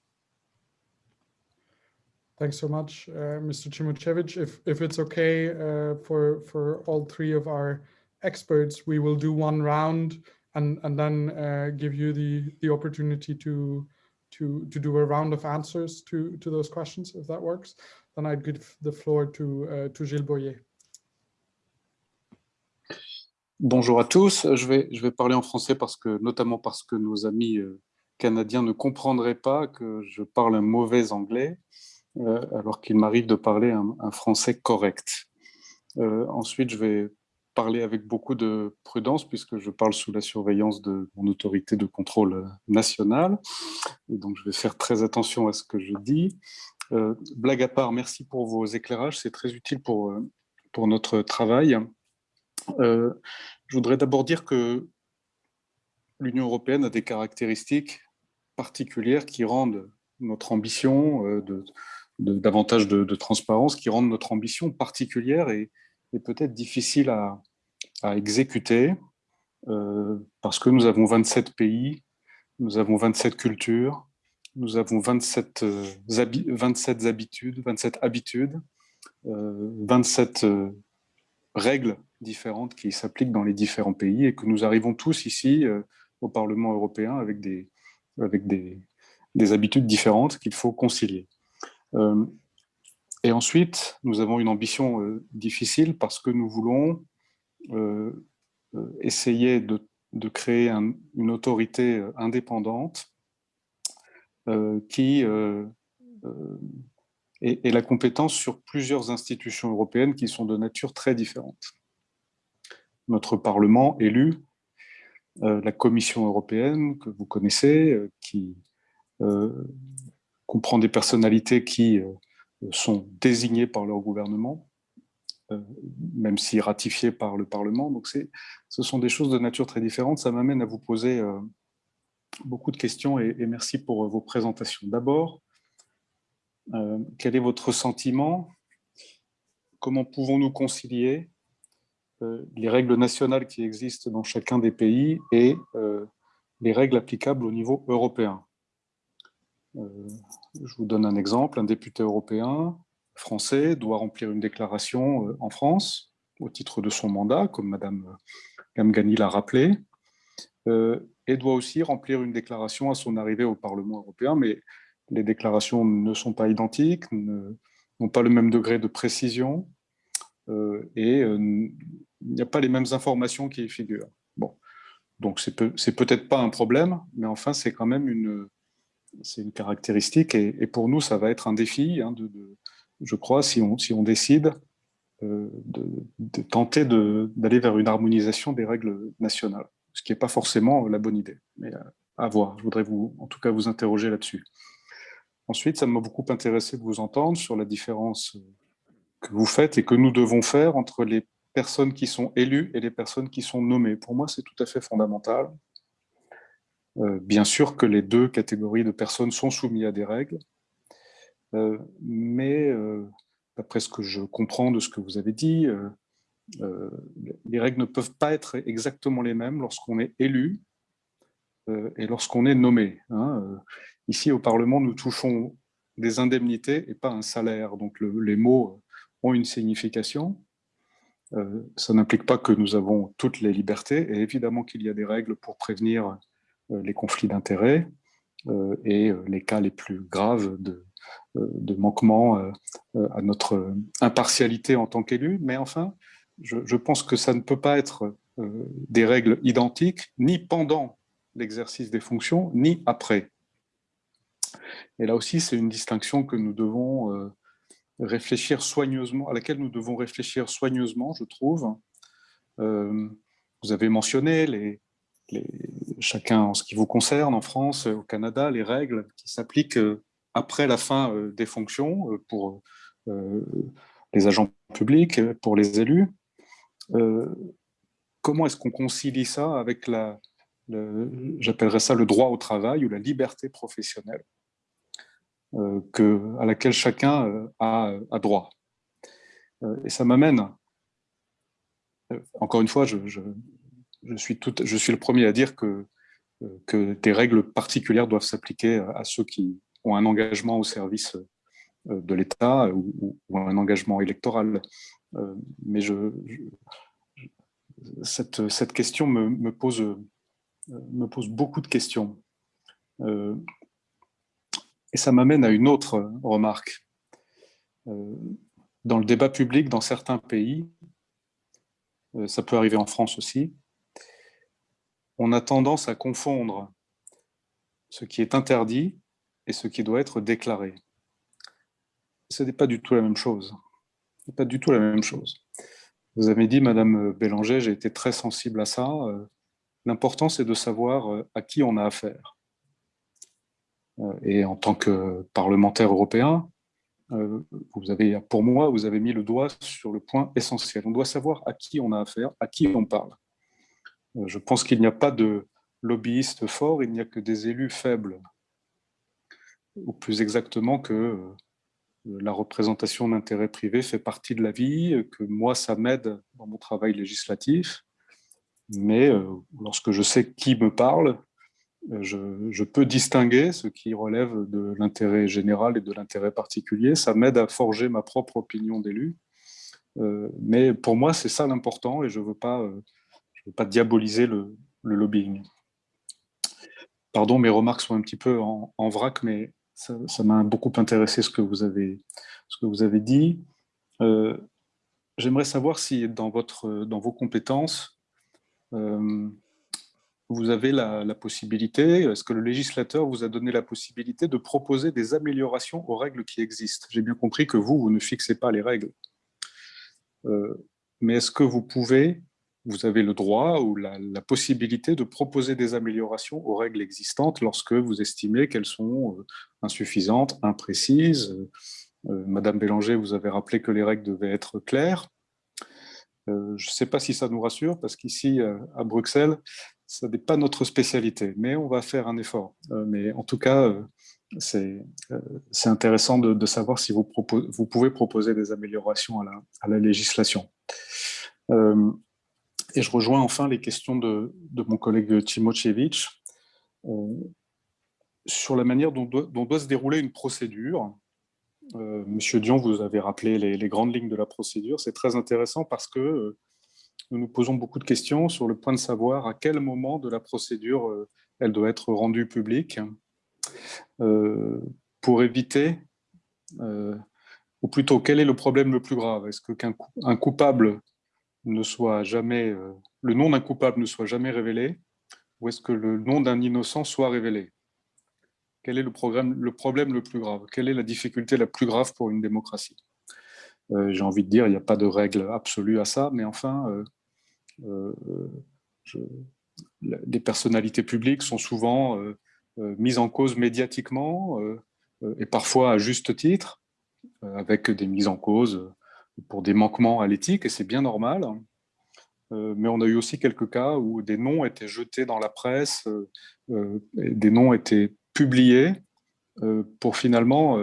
Thanks so much, uh, Mr. Cimocevic. If, if it's okay uh, for, for all three of our experts, we will do one round and, and then uh, give you the, the opportunity to, to, to do a round of answers to, to those questions, if that works. Then I'd give the floor to, uh, to Gilles Boyer. Bonjour à tous. Je vais, parler en français parce que, notamment parce que nos amis euh, canadiens ne comprendraient pas que je parle un mauvais anglais. Euh, alors qu'il m'arrive de parler un, français correct. Euh, ensuite, je vais parler avec beaucoup de prudence puisque je parle sous la surveillance de mon autorité de contrôle nationale. Et donc, je vais faire très attention à ce que je dis. Blague à part, merci pour vos éclairages, c'est très utile pour, pour notre travail. Je voudrais d'abord dire que l'Union européenne a des caractéristiques particulières qui rendent notre ambition de, davantage de, transparence qui rendent notre ambition particulière et, peut-être difficile à, exécuter euh, parce que nous avons 27 pays, nous avons 27 cultures, nous avons 27, 27 euh, habitudes, 27 habitudes, 27 euh, règles différentes qui s'appliquent dans les différents pays et que nous arrivons tous ici au Parlement européen avec des, avec des, des habitudes différentes qu'il faut concilier. Euh, et ensuite, nous avons une ambition euh, difficile parce que nous voulons euh, essayer de, créer une autorité indépendante qui ait, la compétence sur plusieurs institutions européennes qui sont de nature très différente. notre Parlement élu, la Commission européenne que vous connaissez, qui comprend des personnalités qui sont désignées par leur gouvernement, même si ratifiées par le Parlement. Donc ce sont des choses de nature très différente. Ça m'amène à vous poser beaucoup de questions et, merci pour vos présentations. D'abord, quel est votre sentiment? Comment pouvons-nous concilier euh, les règles nationales qui existent dans chacun des pays et euh, les règles applicables au niveau européen? Euh, je vous donne un exemple. Un député européen français doit remplir une déclaration en France au titre de son mandat, comme Madame Gamgani l'a rappelé, et doit aussi remplir une déclaration à son arrivée au Parlement européen, les déclarations ne sont pas identiques, n'ont pas le même degré de précision, et il n'y a pas les mêmes informations qui y figurent. Bon, donc c'est peut-être pas un problème, mais enfin c'est quand même une, une caractéristique et, pour nous ça va être un défi, hein, de, je crois, si on, si on décide euh, de, tenter d'aller vers une harmonisation des règles nationales, ce qui n'est pas forcément la bonne idée, mais à voir. Je voudrais vous, en tout cas vous interroger là-dessus. Ensuite, ça m'a beaucoup intéressé de vous entendre sur la différence que vous faites et que nous devons faire entre les personnes qui sont élues et les personnes qui sont nommées. Pour moi, c'est tout à fait fondamental. Euh, bien sûr que les deux catégories de personnes sont soumises à des règles, euh, mais euh, d'après ce que je comprends de ce que vous avez dit, les règles ne peuvent pas être exactement les mêmes lorsqu'on est élu et lorsqu'on est nommé. Hein. Ici, au Parlement, nous touchons des indemnités et pas un salaire. Donc les mots ont une signification. Euh, ça n'implique pas que nous avons toutes les libertés, et évidemment qu'il y a des règles pour prévenir euh, les conflits d'intérêts euh, et les cas les plus graves de, manquement à notre impartialité en tant qu'élu. Mais enfin, je, je, pense que ça ne peut pas être des règles identiques, ni pendant l'exercice des fonctions, ni après. Et là aussi, c'est une distinction que nous devons réfléchir soigneusement, à laquelle nous devons réfléchir soigneusement, je trouve. Euh, vous avez mentionné chacun en ce qui vous concerne en France, au Canada, les règles qui s'appliquent euh, après la fin euh, des fonctions pour les agents publics, pour les élus. comment est-ce qu'on concilie ça avec la, j'appellerais ça le droit au travail ou la liberté professionnelle? euh, que, à laquelle chacun euh, a, droit. Euh, et ça m'amène, encore une fois, je, suis le premier à dire que, des règles particulières doivent s'appliquer à ceux qui ont un engagement au service de l'État ou, un engagement électoral. Mais cette, question me pose beaucoup de questions. Et ça m'amène à une autre remarque. Euh, dans le débat public, dans certains pays, euh, ça peut arriver en France aussi, on a tendance à confondre ce qui est interdit et ce qui doit être déclaré. Ce n'est pas du tout la même chose. Ce n'est pas du tout la même chose. Vous avez dit, Madame Bélanger, j'ai été très sensible à ça. Euh, l'important, c'est de savoir à qui on a affaire. Euh, et en tant que parlementaire européen, euh, vous avez, pour moi, vous avez mis le doigt sur le point essentiel. On doit savoir à qui on a affaire, à qui on parle. Euh, je pense qu'il n'y a pas de lobbyistes forts, il n'y a que des élus faibles. Ou plus exactement que la représentation d'intérêts privés fait partie de la vie, que moi, ça m'aide dans mon travail législatif. Mais lorsque je sais qui me parle, je, peux distinguer ce qui relève de l'intérêt général et de l'intérêt particulier. Ça m'aide à forger ma propre opinion d'élu. Euh, mais pour moi, c'est ça l'important et je ne veux, pas, euh, veux pas diaboliser le, lobbying. Pardon, mes remarques sont un petit peu en, vrac, mais ça m'a beaucoup intéressé ce que vous avez, dit. Euh, j'aimerais savoir si dans, votre, dans vos compétences, vous avez la, possibilité, est-ce que le législateur vous a donné la possibilité de proposer des améliorations aux règles qui existent? J'ai bien compris que vous, vous ne fixez pas les règles. Euh, mais est-ce que vous pouvez vous avez le droit ou la, possibilité de proposer des améliorations aux règles existantes lorsque vous estimez qu'elles sont euh, insuffisantes, imprécises? Euh, Madame Bélanger, vous avez rappelé que les règles devaient être claires. Je ne sais pas si ça nous rassure, parce qu'ici, à Bruxelles, ce n'est pas notre spécialité, mais on va faire un effort. mais en tout cas, c'est intéressant de, savoir si vous, pouvez proposer des améliorations à la, législation. Et je rejoins enfin les questions de, mon collègue Timochevich euh, sur la manière dont doit, se dérouler une procédure. Euh, Monsieur Dion, vous avez rappelé les, grandes lignes de la procédure. C'est très intéressant parce que euh, nous nous posons beaucoup de questions sur le point de savoir à quel moment de la procédure elle doit être rendue publique. Pour éviter, ou plutôt quel est le problème le plus grave? Est-ce qu'un coupable ne soit jamais, euh, le nom d'un coupable ne soit jamais révélé? Ou est-ce que le nom d'un innocent soit révélé? Quel est le, problème le plus grave? Quelle est la difficulté la plus grave pour une démocratie? Euh, J'ai envie de dire, il n'y a pas de règle absolue à ça, mais enfin, euh, les personnalités publiques sont souvent mises en cause médiatiquement et parfois à juste titre, avec des mises en cause pour des manquements à l'éthique, et c'est bien normal. Euh, mais on a eu aussi quelques cas où des noms étaient jetés dans la presse, euh, euh, des noms étaient publiés pour finalement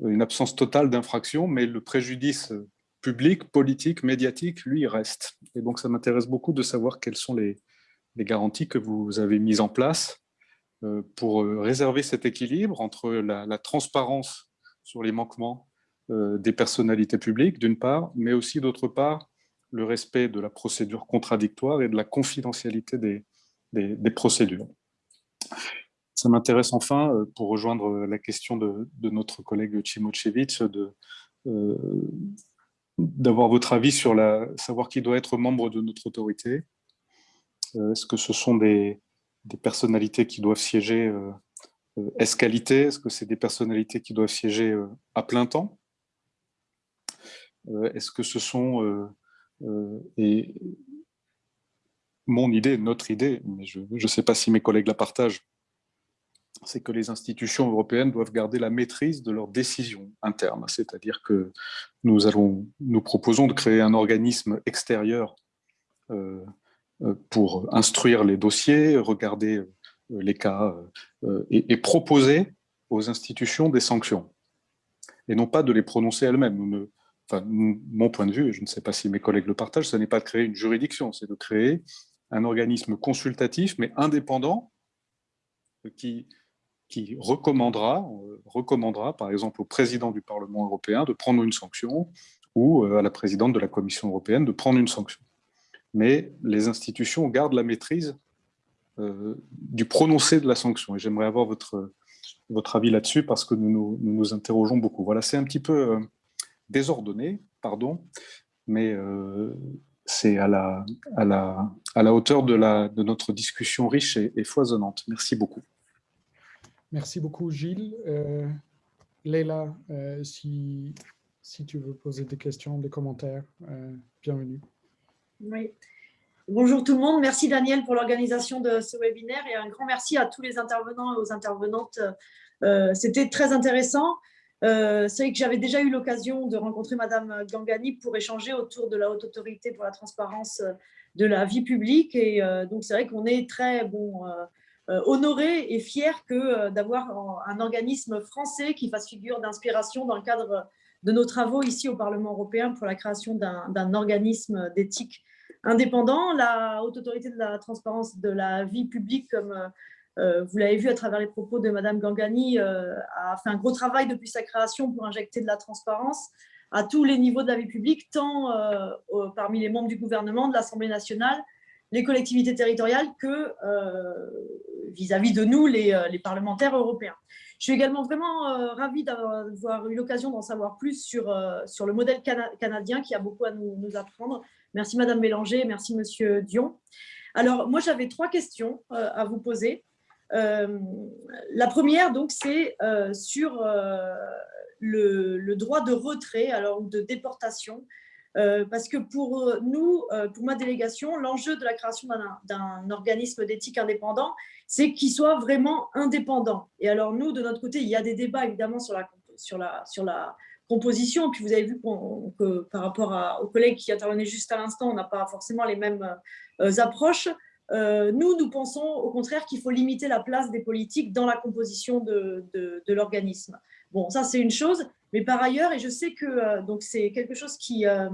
une absence totale d'infraction, mais le préjudice public, politique, médiatique, lui, il reste. Et donc, ça m'intéresse beaucoup de savoir quelles sont les, garanties que vous avez mises en place pour réserver cet équilibre entre la transparence sur les manquements euh, des personnalités publiques, d'une part, mais aussi, d'autre part, le respect de la procédure contradictoire et de la confidentialité des, procédures. Ça m'intéresse enfin, euh, pour rejoindre la question de, notre collègue Chimochevich, euh, d'avoir votre avis sur la, savoir qui doit être membre de notre autorité. Est-ce que ce sont des, des, personnalités qui doivent siéger euh, qualité? Est-ce que c'est des personnalités qui doivent siéger à plein temps? Euh, est-ce que ce sont, euh, euh, et mon idée, notre idée, mais je ne sais pas si mes collègues la partagent, c'est que les institutions européennes doivent garder la maîtrise de leurs décisions internes. C'est-à-dire que nous, proposons de créer un organisme extérieur pour instruire les dossiers, regarder les cas et, proposer aux institutions des sanctions. Et non pas de les prononcer elles-mêmes. Mon point de vue, et je ne sais pas si mes collègues le partagent, ce n'est pas de créer une juridiction, c'est de créer un organisme consultatif, mais indépendant, qui, qui recommandera, euh, recommandera, par exemple, au président du Parlement européen de prendre une sanction, ou euh, à la présidente de la Commission européenne de prendre une sanction. Mais les institutions gardent la maîtrise euh, du prononcé de la sanction. Et j'aimerais avoir votre, votre avis là-dessus, parce que nous nous, interrogeons beaucoup. Voilà, c'est un petit peu désordonné, pardon, mais c'est à la, à, la, à la hauteur de, la, de notre discussion riche et, foisonnante. Merci beaucoup. Merci beaucoup, Gilles. Euh, Leila, euh, si, si tu veux poser des questions, des commentaires, euh, bienvenue. Oui. Bonjour tout le monde. Merci Daniel pour l'organisation de ce webinaire et un grand merci à tous les intervenants et aux intervenantes. C'était très intéressant. C'est vrai que j'avais déjà eu l'occasion de rencontrer Madame Gangani pour échanger autour de la haute autorité pour la transparence de la vie publique. Et donc, c'est vrai qu'on est très bon, honoré et fier que d'avoir un organisme français qui fasse figure d'inspiration dans le cadre de nos travaux ici au Parlement européen pour la création d'un organisme d'éthique indépendant. La haute autorité de la transparence de la vie publique, comme euh, vous l'avez vu à travers les propos de Madame Gangani, euh, a fait un gros travail depuis sa création pour injecter de la transparence à tous les niveaux de la vie publique, tant euh, parmi les membres du gouvernement, de l'Assemblée nationale, les collectivités territoriales que vis-à-vis de nous, les, parlementaires européens. Je suis également vraiment ravie d'avoir eu l'occasion d'en savoir plus sur, sur le modèle canadien qui a beaucoup à nous, apprendre. Merci Madame Bélanger, merci Monsieur Dion. Alors, moi, j'avais trois questions à vous poser. Euh, la première, donc, c'est euh, sur euh, le, droit de retrait alors, ou de déportation Euh, parce que pour euh, nous, euh, pour ma délégation, l'enjeu de la création d'un organisme d'éthique indépendant, c'est qu'il soit vraiment indépendant. Et alors nous, de notre côté, il y a des débats évidemment sur la, sur la, sur la composition. Puis vous avez vu que par rapport aux collègues qui intervenaient juste à l'instant, on n'a pas forcément les mêmes approches. nous, nous pensons au contraire qu'il faut limiter la place des politiques dans la composition de, de l'organisme. Bon, ça c'est une chose. Mais par ailleurs, et je sais que euh, c'est quelque chose qui, euh,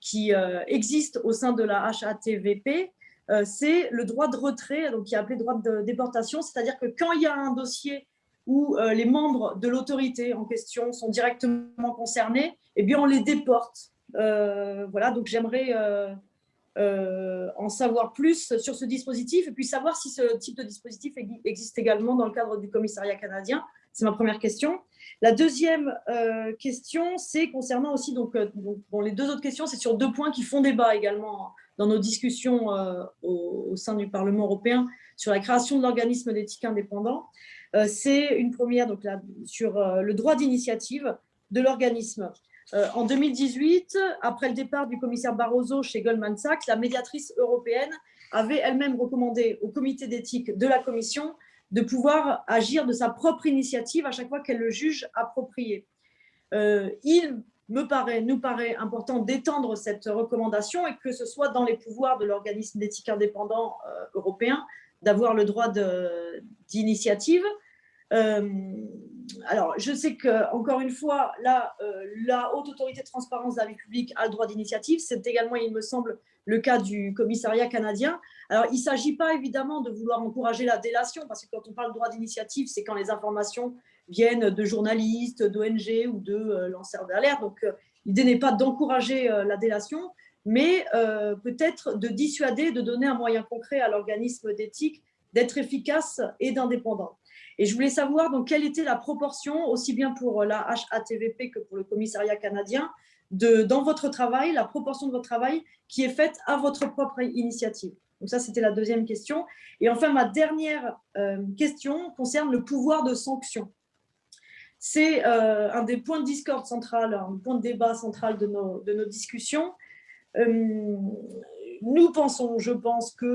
qui euh, existe au sein de la HATVP, c'est le droit de retrait, donc qui est appelé droit de déportation, c'est-à-dire que quand il y a un dossier où les membres de l'autorité en question sont directement concernés, eh bien on les déporte. voilà, donc j'aimerais en savoir plus sur ce dispositif et puis savoir si ce type de dispositif existe également dans le cadre du commissariat canadien. C'est ma première question. La deuxième euh, question, c'est concernant aussi, donc, euh, les deux autres questions, c'est sur deux points qui font débat également dans nos discussions euh, au, sein du Parlement européen sur la création de l'organisme d'éthique indépendant. c'est une première sur le droit d'initiative de l'organisme. en 2018, après le départ du commissaire Barroso chez Goldman Sachs, la médiatrice européenne avait elle-même recommandé au comité d'éthique de la Commission de pouvoir agir de sa propre initiative à chaque fois qu'elle le juge approprié. Euh, il me paraît, nous paraît important d'étendre cette recommandation et que ce soit dans les pouvoirs de l'organisme d'éthique indépendant euh, européen d'avoir le droit d'initiative. Euh, alors, je sais que encore une fois, là, la Haute Autorité de Transparence de la vie publique a le droit d'initiative. C'est également, il me semble, le cas du commissariat canadien. Alors, il ne s'agit pas évidemment de vouloir encourager la délation, parce que quand on parle de droit d'initiative, c'est quand les informations viennent de journalistes, d'ONG ou de euh, lanceurs d'alerte. Donc, euh, l'idée n'est pas d'encourager euh, la délation, mais peut-être de dissuader, de donner un moyen concret à l'organisme d'éthique d'être efficace et d'indépendant. Et je voulais savoir donc quelle était la proportion, aussi bien pour la HATVP que pour le commissariat canadien, de, dans votre travail, la proportion de votre travail qui est faite à votre propre initiative. Donc ça, c'était la deuxième question. Et enfin, ma dernière euh, question concerne le pouvoir de sanction. C'est euh, un des points de discorde central, un point de débat central de nos, de nos discussions. Euh, nous pensons, je pense que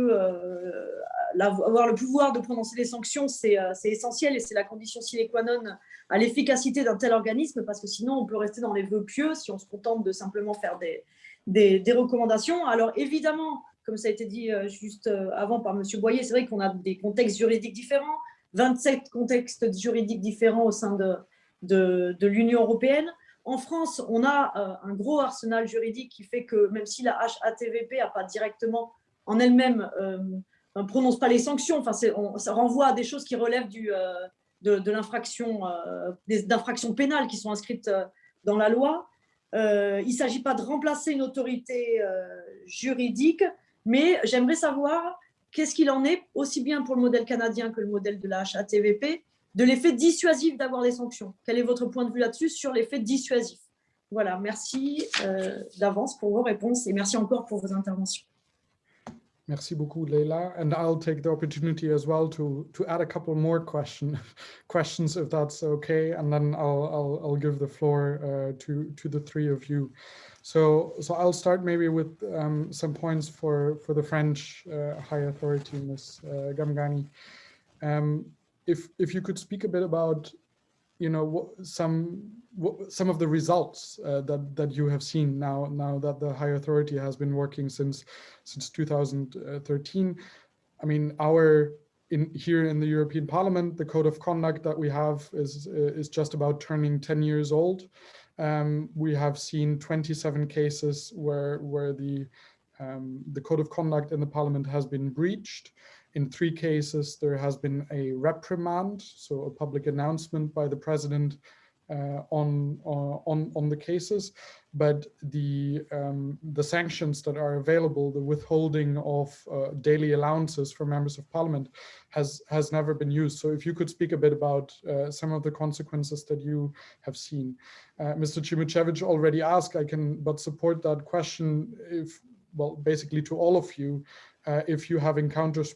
avoir le pouvoir de prononcer des sanctions, c'est essentiel et c'est la condition sine qua non à l'efficacité d'un tel organisme, parce que sinon on peut rester dans les vœux pieux si on se contente de simplement faire des, recommandations. Alors évidemment, comme ça a été dit euh, juste euh, avant par M. Boyer, c'est vrai qu'on a des contextes juridiques différents, 27 contextes juridiques différents au sein de, l'Union européenne. En France, on a euh, un gros arsenal juridique qui fait que même si la HATVP n'a pas directement en elle-même, ne prononce pas les sanctions, enfin, ça renvoie à des choses qui relèvent du, de, de l'infraction, d'infractions pénales qui sont inscrites dans la loi. il ne s'agit pas de remplacer une autorité juridique, mais j'aimerais savoir qu'est-ce qu'il en est, aussi bien pour le modèle canadien que le modèle de la HATVP, de l'effet dissuasif d'avoir des sanctions. Quel est votre point de vue là-dessus sur l'effet dissuasif? Voilà, merci euh, d'avance pour vos réponses et merci encore pour vos interventions. Merci beaucoup, Leila. And I'll take the opportunity as well to to add a couple more question questions, if that's okay, and then I'll I'll, I'll give the floor uh, to to the three of you. So so I'll start maybe with um, some points for for the French uh, High Authority, Ms. Uh, Gamgani. Um, if if you could speak a bit about you know some some of the results uh, that that you have seen now now that the high authority has been working since since 2013 i mean our in here in the european parliament the code of conduct that we have is is just about turning 10 years old. Um, we have seen 27 cases where where the um, the code of conduct in the parliament has been breached in three cases, there has been a reprimand, so a public announcement by the president uh, on, uh, on, on the cases, but the, um, the sanctions that are available, the withholding of uh, daily allowances for members of parliament has, has never been used. So if you could speak a bit about uh, some of the consequences that you have seen. Uh, Mr. Chimuchevich already asked, I can but support that question if, well, basically to all of you, uh, if you have encountered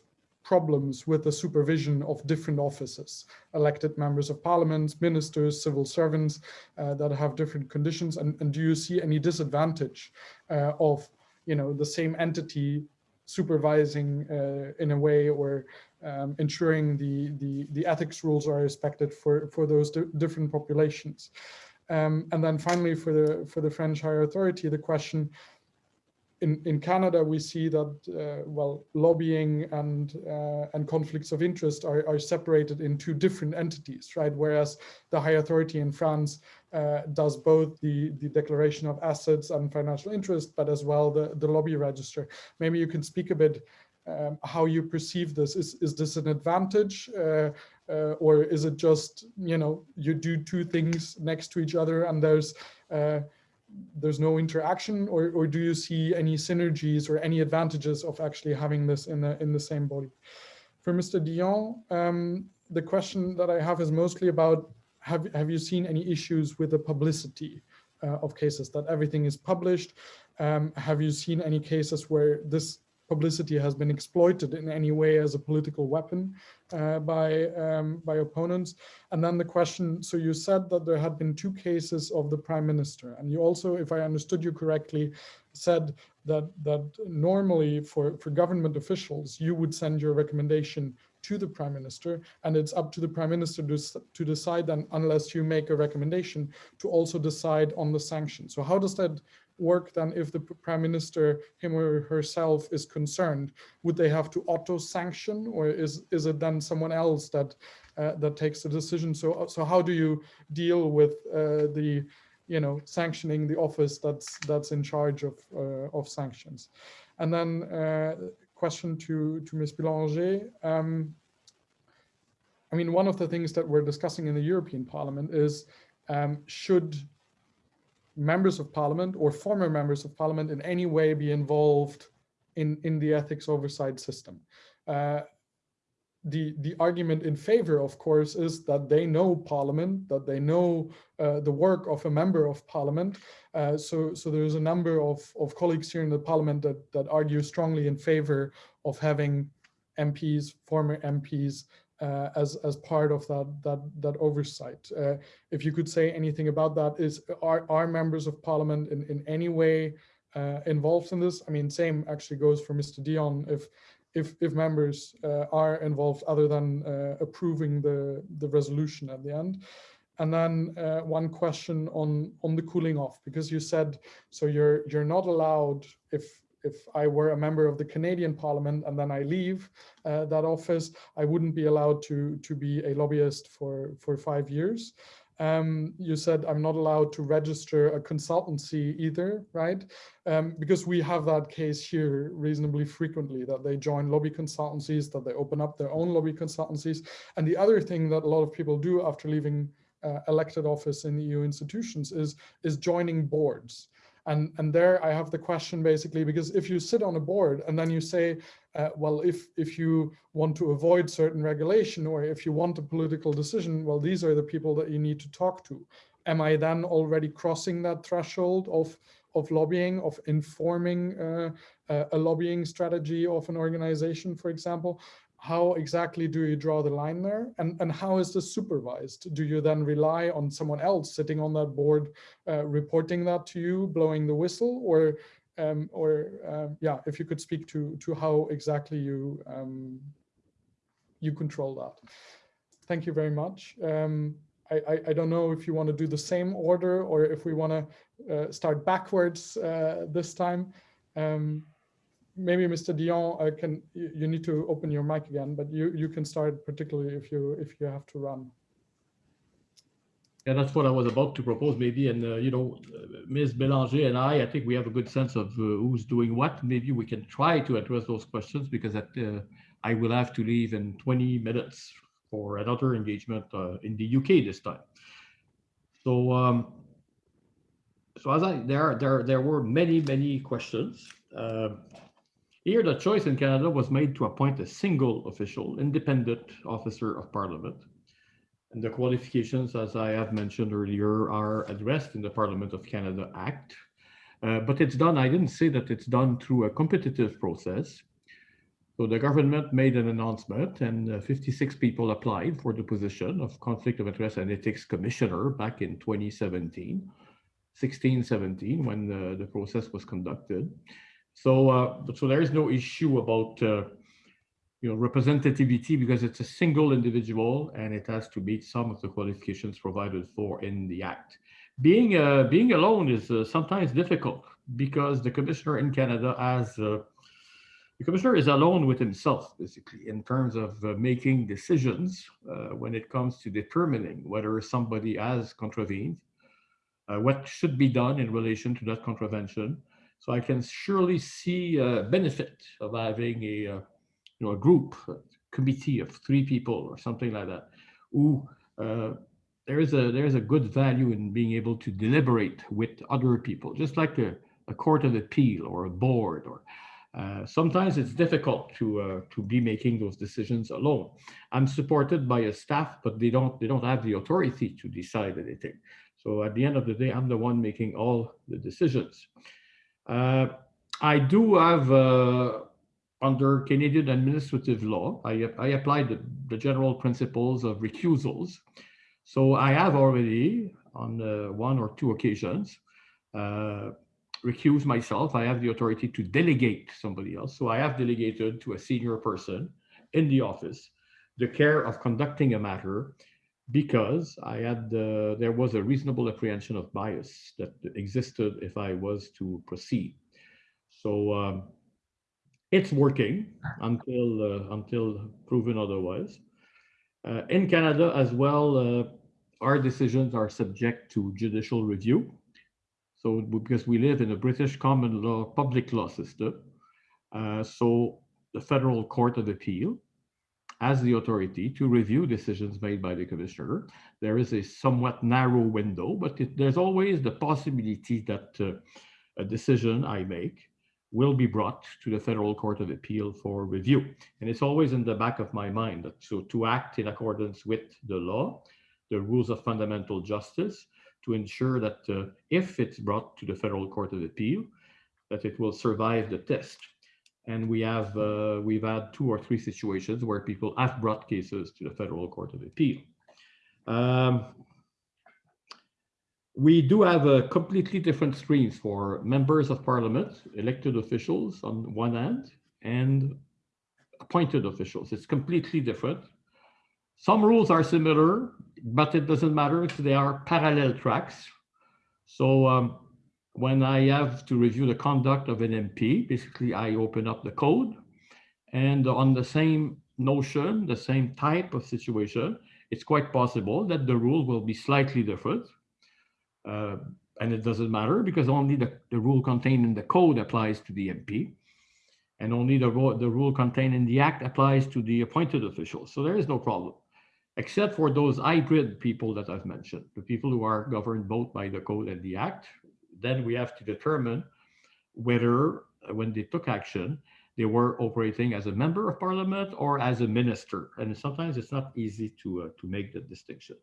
problems with the supervision of different offices, elected members of parliament, ministers, civil servants uh, that have different conditions? And, and, do you see any disadvantage uh, of, you know, the same entity supervising uh, in a way or um, ensuring the, the, the ethics rules are respected for, for those different populations? Um, and then finally, for the for the French higher authority, the question, in, in Canada, we see that, uh, well, lobbying and uh, and conflicts of interest are, are separated in two different entities, right? Whereas the high authority in France uh, does both the, the declaration of assets and financial interest, but as well the, the lobby register. Maybe you can speak a bit um, how you perceive this. Is, is this an advantage uh, uh, or is it just, you know, you do two things next to each other and there's uh, there's no interaction or, or do you see any synergies or any advantages of actually having this in the, in the same body? For Mr. Dion, um, the question that I have is mostly about, have, have you seen any issues with the publicity uh, of cases, that everything is published? Um, have you seen any cases where this publicity has been exploited in any way as a political weapon uh, by um, by opponents. And then the question, so you said that there had been two cases of the prime minister, and you also, if I understood you correctly, said that that normally for, for government officials, you would send your recommendation to the prime minister, and it's up to the prime minister to, to decide then, unless you make a recommendation, to also decide on the sanction. So how does that work than if the prime minister, him or herself, is concerned? Would they have to auto-sanction, or is is it then someone else that uh, that takes the decision? So so how do you deal with uh, the you know sanctioning the office that's that's in charge of uh, of sanctions? And then uh, question to to Ms. Bélanger. Um, I mean, one of the things that we're discussing in the European Parliament is um, should members of parliament or former members of parliament in any way be involved in, in the ethics oversight system. Uh, the, the argument in favor, of course, is that they know parliament, that they know uh, the work of a member of parliament. Uh, so, so there's a number of, of colleagues here in the parliament that, that argue strongly in favor of having MPs, former MPs, uh, as as part of that that that oversight. Uh, if you could say anything about that, is are are members of parliament in in any way uh, involved in this? I mean, same actually goes for Mr. Dion. If if if members uh, are involved other than uh, approving the the resolution at the end. And then uh, one question on on the cooling off, because you said so you're you're not allowed if if I were a member of the Canadian Parliament and then I leave uh, that office, I wouldn't be allowed to to be a lobbyist for for five years. Um, you said I'm not allowed to register a consultancy either, right? Um, because we have that case here reasonably frequently that they join lobby consultancies, that they open up their own lobby consultancies. And the other thing that a lot of people do after leaving uh, elected office in the EU institutions is, is joining boards. And, and there I have the question basically, because if you sit on a board and then you say, uh, well, if, if you want to avoid certain regulation or if you want a political decision, well, these are the people that you need to talk to. Am I then already crossing that threshold of, of lobbying, of informing uh, a lobbying strategy of an organization, for example? How exactly do you draw the line there? And and how is this supervised? Do you then rely on someone else sitting on that board uh, reporting that to you blowing the whistle? Or um, or um, yeah if you could speak to to how exactly you um, you control that. Thank you very much. Um, I, I, I, don't know if you want to do the same order or if we want to uh, start backwards uh, this time. Um, maybe Mr. Dion uh, can you, need to open your mic again, but you you can start particularly if you if you have to run. Yeah, that's what I was about to propose, maybe. And uh, you know, Ms. Bélanger and I, I think we have a good sense of uh, who's doing what. Maybe we can try to address those questions because at, uh, I will have to leave in 20 minutes for another engagement uh, in the UK this time. So, um, so as I there there there were many many questions. Uh, here, the choice in Canada was made to appoint a single official, independent officer of Parliament. And the qualifications, as I have mentioned earlier, are addressed in the Parliament of Canada Act. Uh, but it's done, I didn't say that it's done through a competitive process. So the government made an announcement and uh, 56 people applied for the position of Conflict of Interest and Ethics Commissioner back in 2017, 16, 17, when the, the process was conducted. So, uh, so there is no issue about uh, you know, representativity because it's a single individual and it has to meet some of the qualifications provided for in the Act. Being, uh, being alone is uh, sometimes difficult because the commissioner in Canada has uh, the commissioner is alone with himself, basically, in terms of uh, making decisions uh, when it comes to determining whether somebody has contravened, uh, what should be done in relation to that contravention. So I can surely see a benefit of having a, uh, you know, a group, a committee of three people or something like that, who uh, there is a there is a good value in being able to deliberate with other people, just like a, a court of appeal or a board or uh, sometimes it's difficult to uh, to be making those decisions alone. I'm supported by a staff, but they don't they don't have the authority to decide anything. So at the end of the day, I'm the one making all the decisions. Uh, I do have uh, under Canadian administrative law, I, I applied the, the, general principles of recusals. So I have already on uh, one or two occasions recuse myself. I have the authority to delegate somebody else. So I have delegated to a senior person in the office the care of conducting a matter because I had uh, there was a reasonable apprehension of bias that existed if I was to proceed. So um, it's working until uh, until proven otherwise. Uh, in Canada as well, uh, our decisions are subject to judicial review. So because we live in a British common law public law system, uh, so the Federal Court of Appeal has the authority to review decisions made by the commissioner. There is a somewhat narrow window, but it, there's always the possibility that uh, a decision I make will be brought to the Federal Court of Appeal for review. And it's always in the back of my mind that so to act in accordance with the law, the rules of fundamental justice, to ensure that uh, if it's brought to the Federal Court of Appeal, that it will survive the test. And we have uh, we've had two or three situations where people have brought cases to the Federal Court of Appeal. Um, we do have a completely different streams for members of parliament, elected officials on one hand, and appointed officials. It's completely different. Some rules are similar, but it doesn't matter if they are parallel tracks. So um, when I have to review the conduct of an MP, basically I open up the code and on the same notion, the same type of situation, it's quite possible that the rule will be slightly different. Uh, and it doesn't matter because only the, the rule contained in the code applies to the MP and only the, the rule contained in the act applies to the appointed officials. So there is no problem except for those hybrid people that I've mentioned, the people who are governed both by the code and the act, then we have to determine whether uh, when they took action, they were operating as a member of parliament or as a minister. And sometimes it's not easy to, uh, to make the distinction.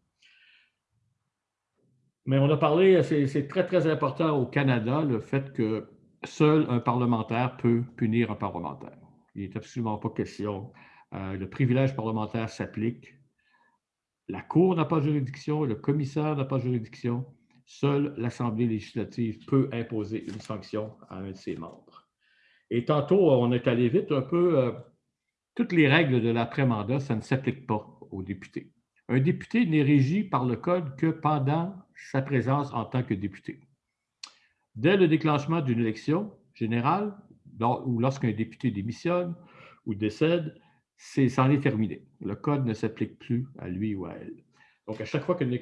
Mais on a parlé, c'est très, très important au Canada, le fait que seul un parlementaire peut punir un parlementaire. Il n'est absolument pas question. Euh, le privilège parlementaire s'applique la Cour n'a pas juridiction, le commissaire n'a pas juridiction. Seule l'Assemblée législative peut imposer une sanction à un de ses membres. Et tantôt, on est allé vite un peu. Euh, toutes les règles de l'après-mandat, ça ne s'applique pas aux députés. Un député n'est régi par le Code que pendant sa présence en tant que député. Dès le déclenchement d'une élection générale, ou lorsqu'un député démissionne ou décède, c'en est terminé. Le code ne s'applique plus à lui ou à elle. Donc, à chaque fois qu'une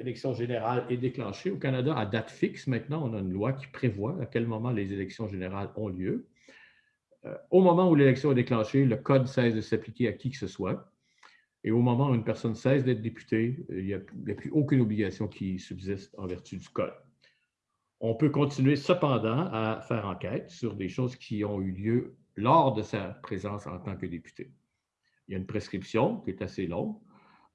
élection générale est déclenchée au Canada, à date fixe, maintenant, on a une loi qui prévoit à quel moment les élections générales ont lieu. Euh, au moment où l'élection est déclenchée, le code cesse de s'appliquer à qui que ce soit. Et au moment où une personne cesse d'être députée, il n'y a, a, plus aucune obligation qui subsiste en vertu du code. On peut continuer cependant à faire enquête sur des choses qui ont eu lieu lors de sa présence en tant que député. Il y a une prescription qui est assez longue,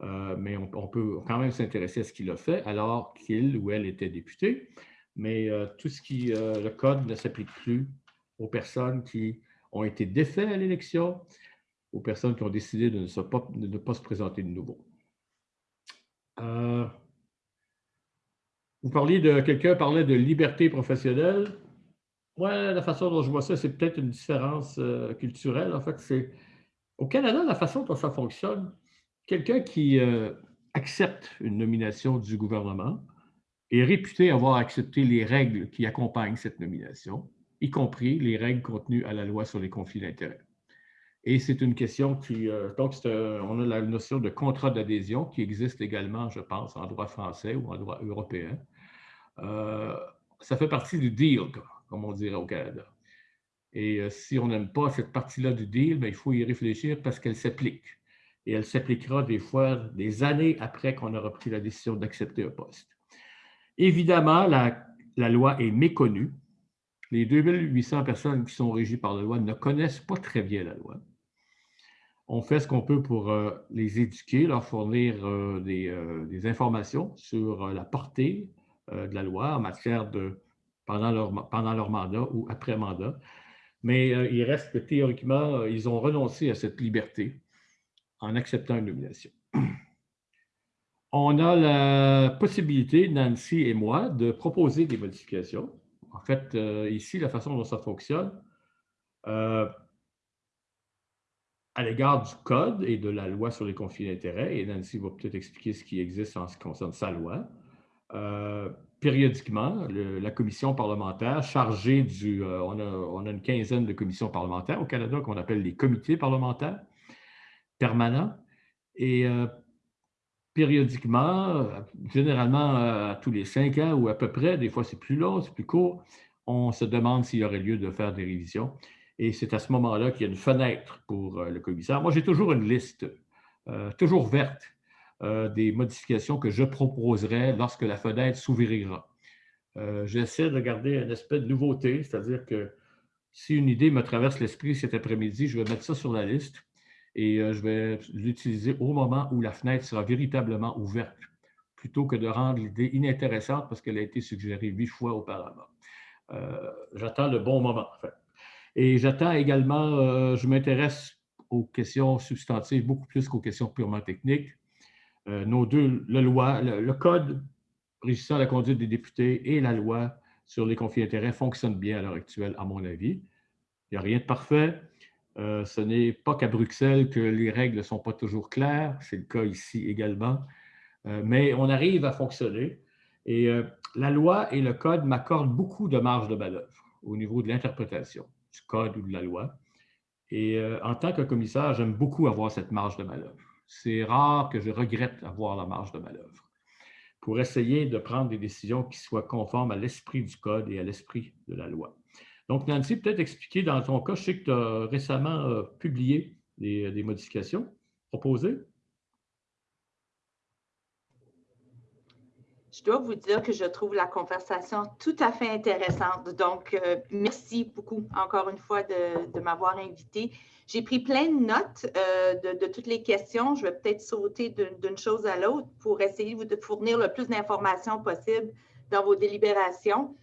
euh, mais on, peut quand même s'intéresser à ce qu'il a fait alors qu'il ou elle était député. Mais euh, tout ce qui, euh, le code ne s'applique plus aux personnes qui ont été défaits à l'élection, aux personnes qui ont décidé de ne, pas, se présenter de nouveau. Vous parliez de, quelqu'un parlait de liberté professionnelle. Moi, la façon dont je vois ça, c'est peut-être une différence culturelle. En fait, c'est au Canada, la façon dont ça fonctionne, quelqu'un qui euh, accepte une nomination du gouvernement est réputé avoir accepté les règles qui accompagnent cette nomination, y compris les règles contenues à la loi sur les conflits d'intérêts. Et c'est une question qui, euh, donc, on a la notion de contrat d'adhésion qui existe également, je pense, en droit français ou en droit européen. Euh, ça fait partie du deal, comme on dirait au Canada. Et euh, si on n'aime pas cette partie-là du deal, ben, il faut y réfléchir parce qu'elle s'applique. Et elle s'appliquera des fois des années après qu'on aura pris la décision d'accepter un poste. Évidemment, la, loi est méconnue. Les 2800 personnes qui sont régies par la loi ne connaissent pas très bien la loi on fait ce qu'on peut pour euh, les éduquer, leur fournir euh, euh, des, informations sur la portée de la loi en matière de pendant leur, pendant leur mandat ou après mandat. Mais il reste que théoriquement, ils ont renoncé à cette liberté en acceptant une nomination. On a la possibilité, Nancy et moi, de proposer des modifications. En fait, ici, la façon dont ça fonctionne, à l'égard du code et de la loi sur les conflits d'intérêts, et Nancy va peut-être expliquer ce qui existe en ce qui concerne sa loi, euh, périodiquement, la commission parlementaire chargée du... Euh, on, a, une quinzaine de commissions parlementaires au Canada qu'on appelle les comités parlementaires permanents. Et euh, périodiquement, généralement à tous les cinq ans ou à peu près, des fois c'est plus long, c'est plus court, on se demande s'il y aurait lieu de faire des révisions. Et c'est à ce moment-là qu'il y a une fenêtre pour euh, le commissaire. Moi, j'ai toujours une liste, euh, toujours verte, euh, des modifications que je proposerai lorsque la fenêtre s'ouvrira. J'essaie de garder un aspect de nouveauté, c'est-à-dire que si une idée me traverse l'esprit cet après-midi, je vais mettre ça sur la liste et je vais l'utiliser au moment où la fenêtre sera véritablement ouverte, plutôt que de rendre l'idée inintéressante parce qu'elle a été suggérée huit fois auparavant. J'attends le bon moment, en fait. Et j'attends également, euh, je m'intéresse aux questions substantives beaucoup plus qu'aux questions purement techniques. Euh, nos deux, le, le, code régissant la conduite des députés et la loi sur les conflits d'intérêts fonctionnent bien à l'heure actuelle, à mon avis. Il n'y a rien de parfait. Euh, ce n'est pas qu'à Bruxelles que les règles ne sont pas toujours claires. C'est le cas ici également. mais on arrive à fonctionner. Et la loi et le code m'accordent beaucoup de marge de manœuvre au niveau de l'interprétation du code ou de la loi. Et euh, en tant que commissaire, j'aime beaucoup avoir cette marge de manœuvre. C'est rare que je regrette avoir la marge de manœuvre pour essayer de prendre des décisions qui soient conformes à l'esprit du code et à l'esprit de la loi. Donc, Nancy, peut-être expliquer dans ton cas, je sais que tu as récemment euh, publié des modifications proposées. je dois vous dire que je trouve la conversation tout à fait intéressante. Donc, euh, merci beaucoup encore une fois de, m'avoir invité. J'ai pris plein de notes euh, de, toutes les questions. Je vais peut-être sauter d'une chose à l'autre pour essayer de fournir le plus d'informations possible dans vos délibérations.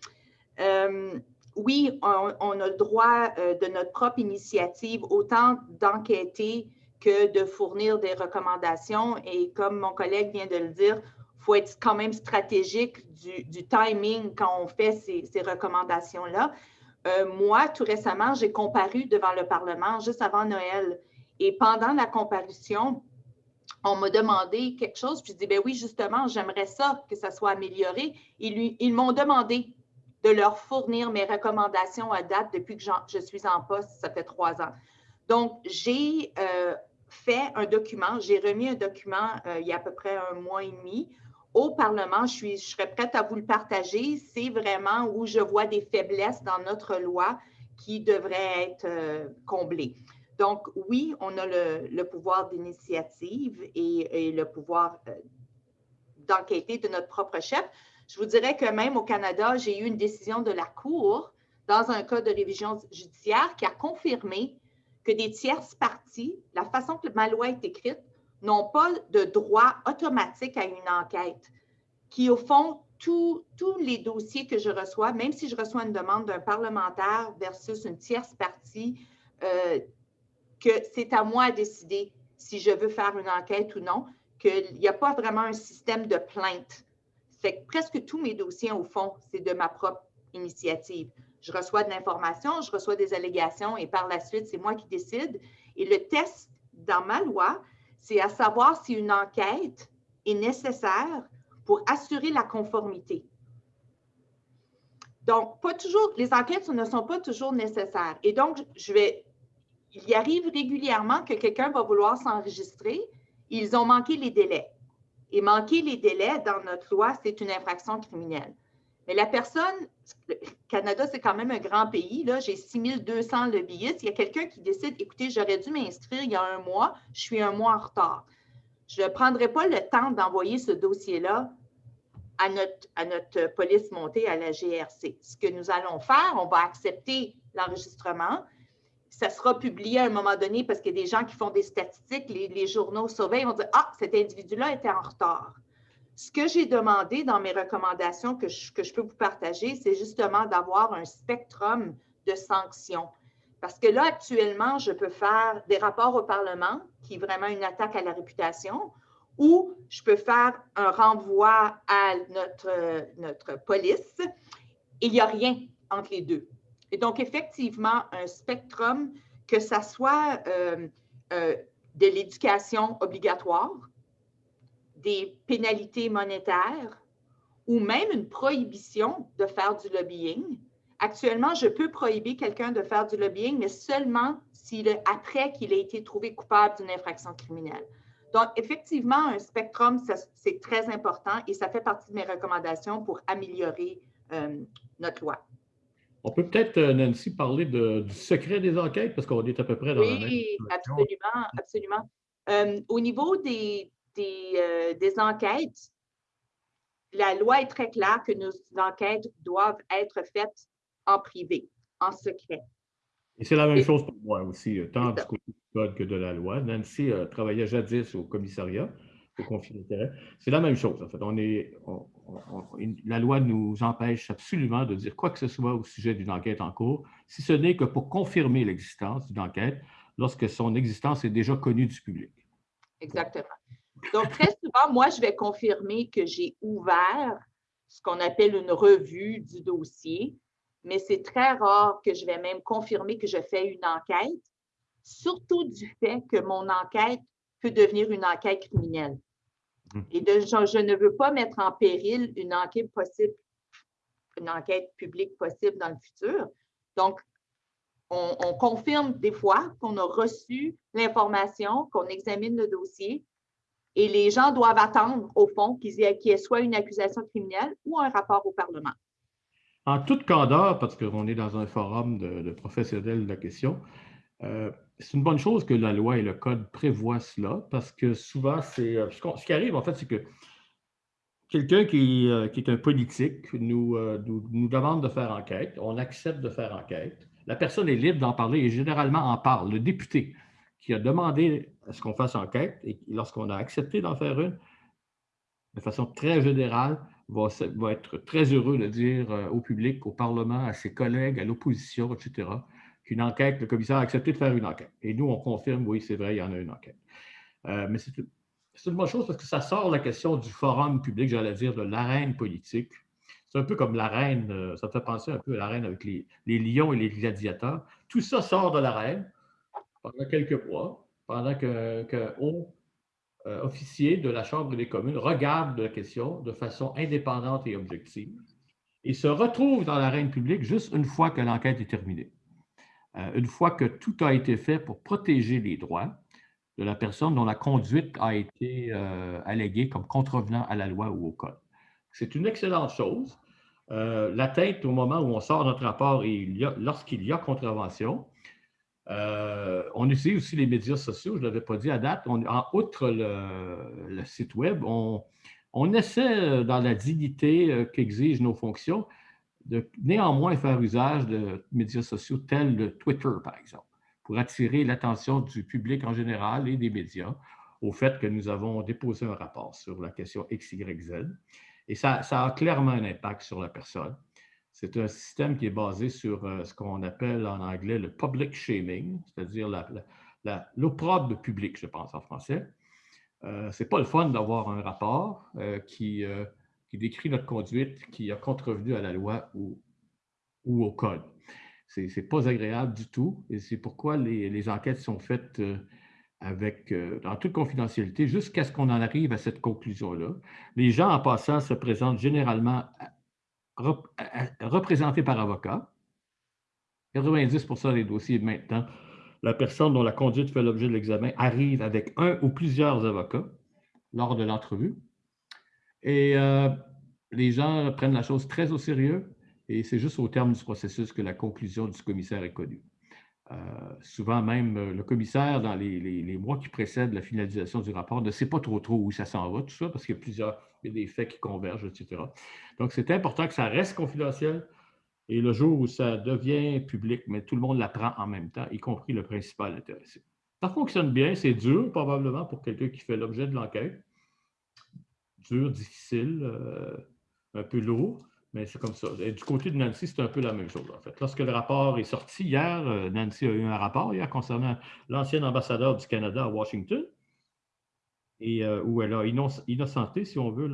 Euh, oui, on, a le droit de notre propre initiative, autant d'enquêter que de fournir des recommandations. Et comme mon collègue vient de le dire, faut être quand même stratégique du, timing quand on fait ces, recommandations-là. Euh, moi, tout récemment, j'ai comparu devant le Parlement juste avant Noël. Et pendant la comparution, on m'a demandé quelque chose, puis je dis, ben oui, justement, j'aimerais ça, que ça soit amélioré. Ils m'ont demandé de leur fournir mes recommandations à date depuis que je suis en poste, ça fait trois ans. Donc, j'ai euh, fait un document, j'ai remis un document euh, il y a à peu près un mois et demi au Parlement, je, suis, je serais prête à vous le partager. C'est vraiment où je vois des faiblesses dans notre loi qui devraient être euh, comblées. Donc, oui, on a le, pouvoir d'initiative et, le pouvoir d'enquêter de notre propre chef. Je vous dirais que même au Canada, j'ai eu une décision de la Cour dans un cas de révision judiciaire qui a confirmé que des tierces parties, la façon que ma loi est écrite, n'ont pas de droit automatique à une enquête, qui au fond, tous les dossiers que je reçois, même si je reçois une demande d'un parlementaire versus une tierce partie, euh, que c'est à moi de décider si je veux faire une enquête ou non, qu'il n'y a pas vraiment un système de plainte. Fait que presque tous mes dossiers, au fond, c'est de ma propre initiative. Je reçois de l'information, je reçois des allégations et par la suite, c'est moi qui décide. Et le test dans ma loi, c'est à savoir si une enquête est nécessaire pour assurer la conformité. Donc, pas toujours, les enquêtes ne sont pas toujours nécessaires. Et donc, je vais, il y arrive régulièrement que quelqu'un va vouloir s'enregistrer. Ils ont manqué les délais. Et manquer les délais dans notre loi, c'est une infraction criminelle. Mais la personne, le Canada, c'est quand même un grand pays. Là, j'ai 6200 lobbyistes. Il y a quelqu'un qui décide, écoutez, j'aurais dû m'inscrire il y a un mois, je suis un mois en retard. Je ne prendrai pas le temps d'envoyer ce dossier-là à notre, à notre police montée à la GRC. Ce que nous allons faire, on va accepter l'enregistrement. Ça sera publié à un moment donné parce qu'il y a des gens qui font des statistiques, les, journaux surveillent, vont dire Ah, cet individu-là était en retard. Ce que j'ai demandé dans mes recommandations que je, que je peux vous partager, c'est justement d'avoir un spectrum de sanctions. Parce que là, actuellement, je peux faire des rapports au Parlement, qui est vraiment une attaque à la réputation, ou je peux faire un renvoi à notre, notre police. Il n'y a rien entre les deux. Et donc, effectivement, un spectrum, que ça soit euh, euh, de l'éducation obligatoire, des pénalités monétaires ou même une prohibition de faire du lobbying. Actuellement, je peux prohiber quelqu'un de faire du lobbying, mais seulement après qu'il ait été trouvé coupable d'une infraction criminelle. Donc, effectivement, un spectrum, c'est très important et ça fait partie de mes recommandations pour améliorer euh, notre loi. On peut peut-être, euh, Nancy, parler de, du secret des enquêtes parce qu'on est à peu près dans oui, la même Oui, absolument, absolument. Euh, au niveau des, des, des, enquêtes, la loi est très claire que nos enquêtes doivent être faites en privé, en secret. Et c'est la même chose pour moi aussi, tant du côté du code que de la loi. Nancy euh, travaillait jadis au commissariat C'est la même chose, en fait. On est, la loi nous empêche absolument de dire quoi que ce soit au sujet d'une enquête en cours, si ce n'est que pour confirmer l'existence d'une enquête lorsque son existence est déjà connue du public. Exactement. Donc, très souvent, moi, je vais confirmer que j'ai ouvert ce qu'on appelle une revue du dossier, mais c'est très rare que je vais même confirmer que je fais une enquête, surtout du fait que mon enquête peut devenir une enquête criminelle. Et de, je, je, ne veux pas mettre en péril une enquête possible, une enquête publique possible dans le futur. Donc, on, on confirme des fois qu'on a reçu l'information, qu'on examine le dossier, et les gens doivent attendre, au fond, qu'il y, qu y ait soit une accusation criminelle ou un rapport au Parlement. En toute candeur, parce qu'on est dans un forum de, de, professionnels de la question, euh, c'est une bonne chose que la loi et le code prévoient cela, parce que souvent, c'est ce, qui arrive, en fait, c'est que quelqu'un qui, euh, est un politique nous, euh, nous, demande de faire enquête, on accepte de faire enquête, la personne est libre d'en parler et généralement en parle. Le député qui a demandé à ce qu'on fasse enquête et lorsqu'on a accepté d'en faire une, de façon très générale, va, va, être très heureux de dire au public, au Parlement, à ses collègues, à l'opposition, etc., qu'une enquête, le commissaire a accepté de faire une enquête. Et nous, on confirme, oui, c'est vrai, il y en a une enquête. Euh, mais c'est une bonne chose parce que ça sort la question du forum public, j'allais dire, de l'arène politique. C'est un peu comme l'arène, ça fait penser un peu à l'arène avec les, lions et les gladiateurs. Tout ça sort de l'arène pendant quelques mois, pendant qu'un qu haut euh, officier de la Chambre des communes regarde la question de façon indépendante et objective et se retrouve dans l'arène publique juste une fois que l'enquête est terminée. Euh, une fois que tout a été fait pour protéger les droits de la personne dont la conduite a été euh, alléguée comme contrevenant à la loi ou au code. C'est une excellente chose. Euh, L'atteinte au moment où on sort notre rapport et lorsqu'il y a contravention, euh, on utilise aussi les médias sociaux, je ne l'avais pas dit à date. En outre le, le site Web, on, on, essaie, dans la dignité qu'exigent nos fonctions, de néanmoins faire usage de médias sociaux tels le Twitter, par exemple, pour attirer l'attention du public en général et des médias au fait que nous avons déposé un rapport sur la question XYZ. Et ça, ça a clairement un impact sur la personne. C'est un système qui est basé sur euh, ce qu'on appelle en anglais le public shaming, c'est-à-dire l'opprobre public, je pense en français. Euh, Ce n'est pas le fun d'avoir un rapport euh, qui, qui, décrit notre conduite qui a contrevenu à la loi ou, ou au code. Ce n'est pas agréable du tout et c'est pourquoi les, enquêtes sont faites avec, dans toute confidentialité jusqu'à ce qu'on en arrive à cette conclusion-là. Les gens, en passant, se présentent généralement représenté par avocat. 90% des dossiers maintenant, la personne dont la conduite fait l'objet de l'examen arrive avec un ou plusieurs avocats lors de l'entrevue. Et euh, les gens prennent la chose très au sérieux et c'est juste au terme du processus que la conclusion du commissaire est connue. Euh, souvent même, euh, le commissaire, dans les, mois qui précèdent la finalisation du rapport, ne sait pas trop trop où ça s'en va, tout ça, parce qu'il y a plusieurs, il y a des faits qui convergent, etc. Donc, c'est important que ça reste confidentiel. Et le jour où ça devient public, mais tout le monde l'apprend en même temps, y compris le principal intéressé. Ça fonctionne bien, c'est dur probablement pour quelqu'un qui fait l'objet de l'enquête. Dur, difficile, euh, un peu lourd. Mais c'est comme ça. Et du côté de Nancy, c'est un peu la même chose, en fait. Lorsque le rapport est sorti hier, euh, Nancy a eu un rapport hier concernant l'ancien ambassadeur du Canada à Washington, et euh, où elle a innocenté, si on veut,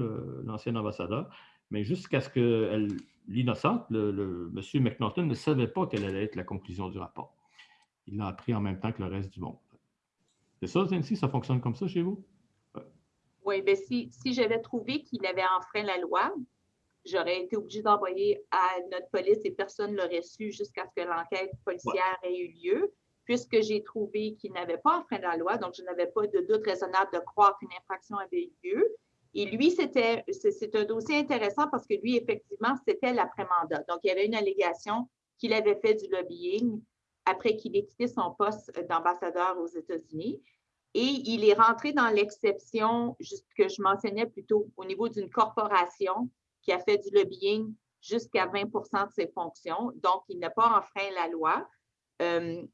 l'ancien ambassadeur. Mais jusqu'à ce que l'innocente, le, le, M. McNaughton, ne savait pas quelle allait être la conclusion du rapport. Il l'a appris en même temps que le reste du monde. C'est ça, Nancy? Ça fonctionne comme ça chez vous? Oui, bien, si, si j'avais trouvé qu'il avait enfreint la loi, j'aurais été obligée d'envoyer à notre police et personne ne l'aurait su jusqu'à ce que l'enquête policière ait eu lieu, puisque j'ai trouvé qu'il n'avait pas enfreint la loi, donc je n'avais pas de doute raisonnable de croire qu'une infraction avait eu lieu. Et lui, c'était, c'est un dossier intéressant parce que lui, effectivement, c'était l'après-mandat. Donc, il y avait une allégation qu'il avait fait du lobbying après qu'il ait quitté son poste d'ambassadeur aux États-Unis. Et il est rentré dans l'exception que je mentionnais plutôt au niveau d'une corporation qui a fait du lobbying jusqu'à 20% de ses fonctions. Donc, il n'a pas enfreint la loi. Euh,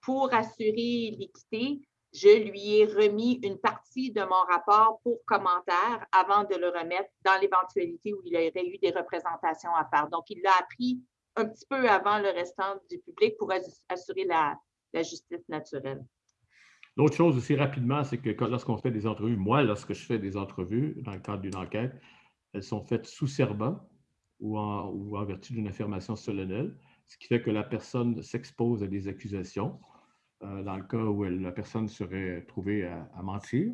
pour assurer l'équité, je lui ai remis une partie de mon rapport pour commentaire avant de le remettre dans l'éventualité où il aurait eu des représentations à faire. Donc, il l'a appris un petit peu avant le restant du public pour assurer la justice naturelle. L'autre chose aussi rapidement, c'est que lorsqu'on fait des entrevues, moi, lorsque je fais des entrevues dans le cadre d'une enquête, elles sont faites sous serment ou en, vertu d'une affirmation solennelle, ce qui fait que la personne s'expose à des accusations euh, dans le cas où la personne serait trouvée à, mentir.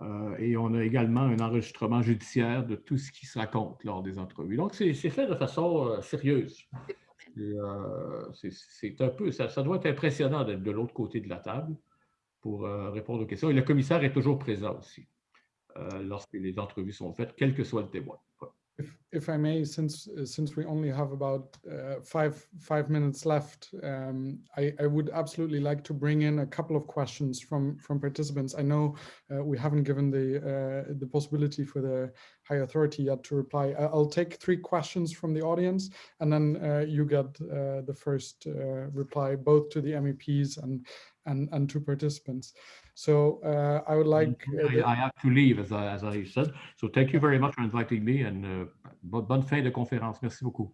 Euh, et on a également un enregistrement judiciaire de tout ce qui se raconte lors des entrevues. Donc, c'est fait de façon euh, sérieuse. c'est un peu, ça, ça, doit être impressionnant d'être de l'autre côté de la table pour répondre aux questions. Et le commissaire est toujours présent aussi. Euh, lorsque les entrevues sont faites, quel que soit le témoin. If, if I may, since uh, since we only have about uh, five five minutes left, um, I, I would absolutely like to bring in a couple of questions from from participants. I know uh, we haven't given the uh, the possibility for the high authority yet to reply. I'll take three questions from the audience, and then uh, you get uh, the first reply, both to the MEPs and and and to participants. So uh, I would like. Uh, I, I, have to leave, as I, as I said. So thank you very much for inviting me and uh, bonne fin de conférence. Merci beaucoup.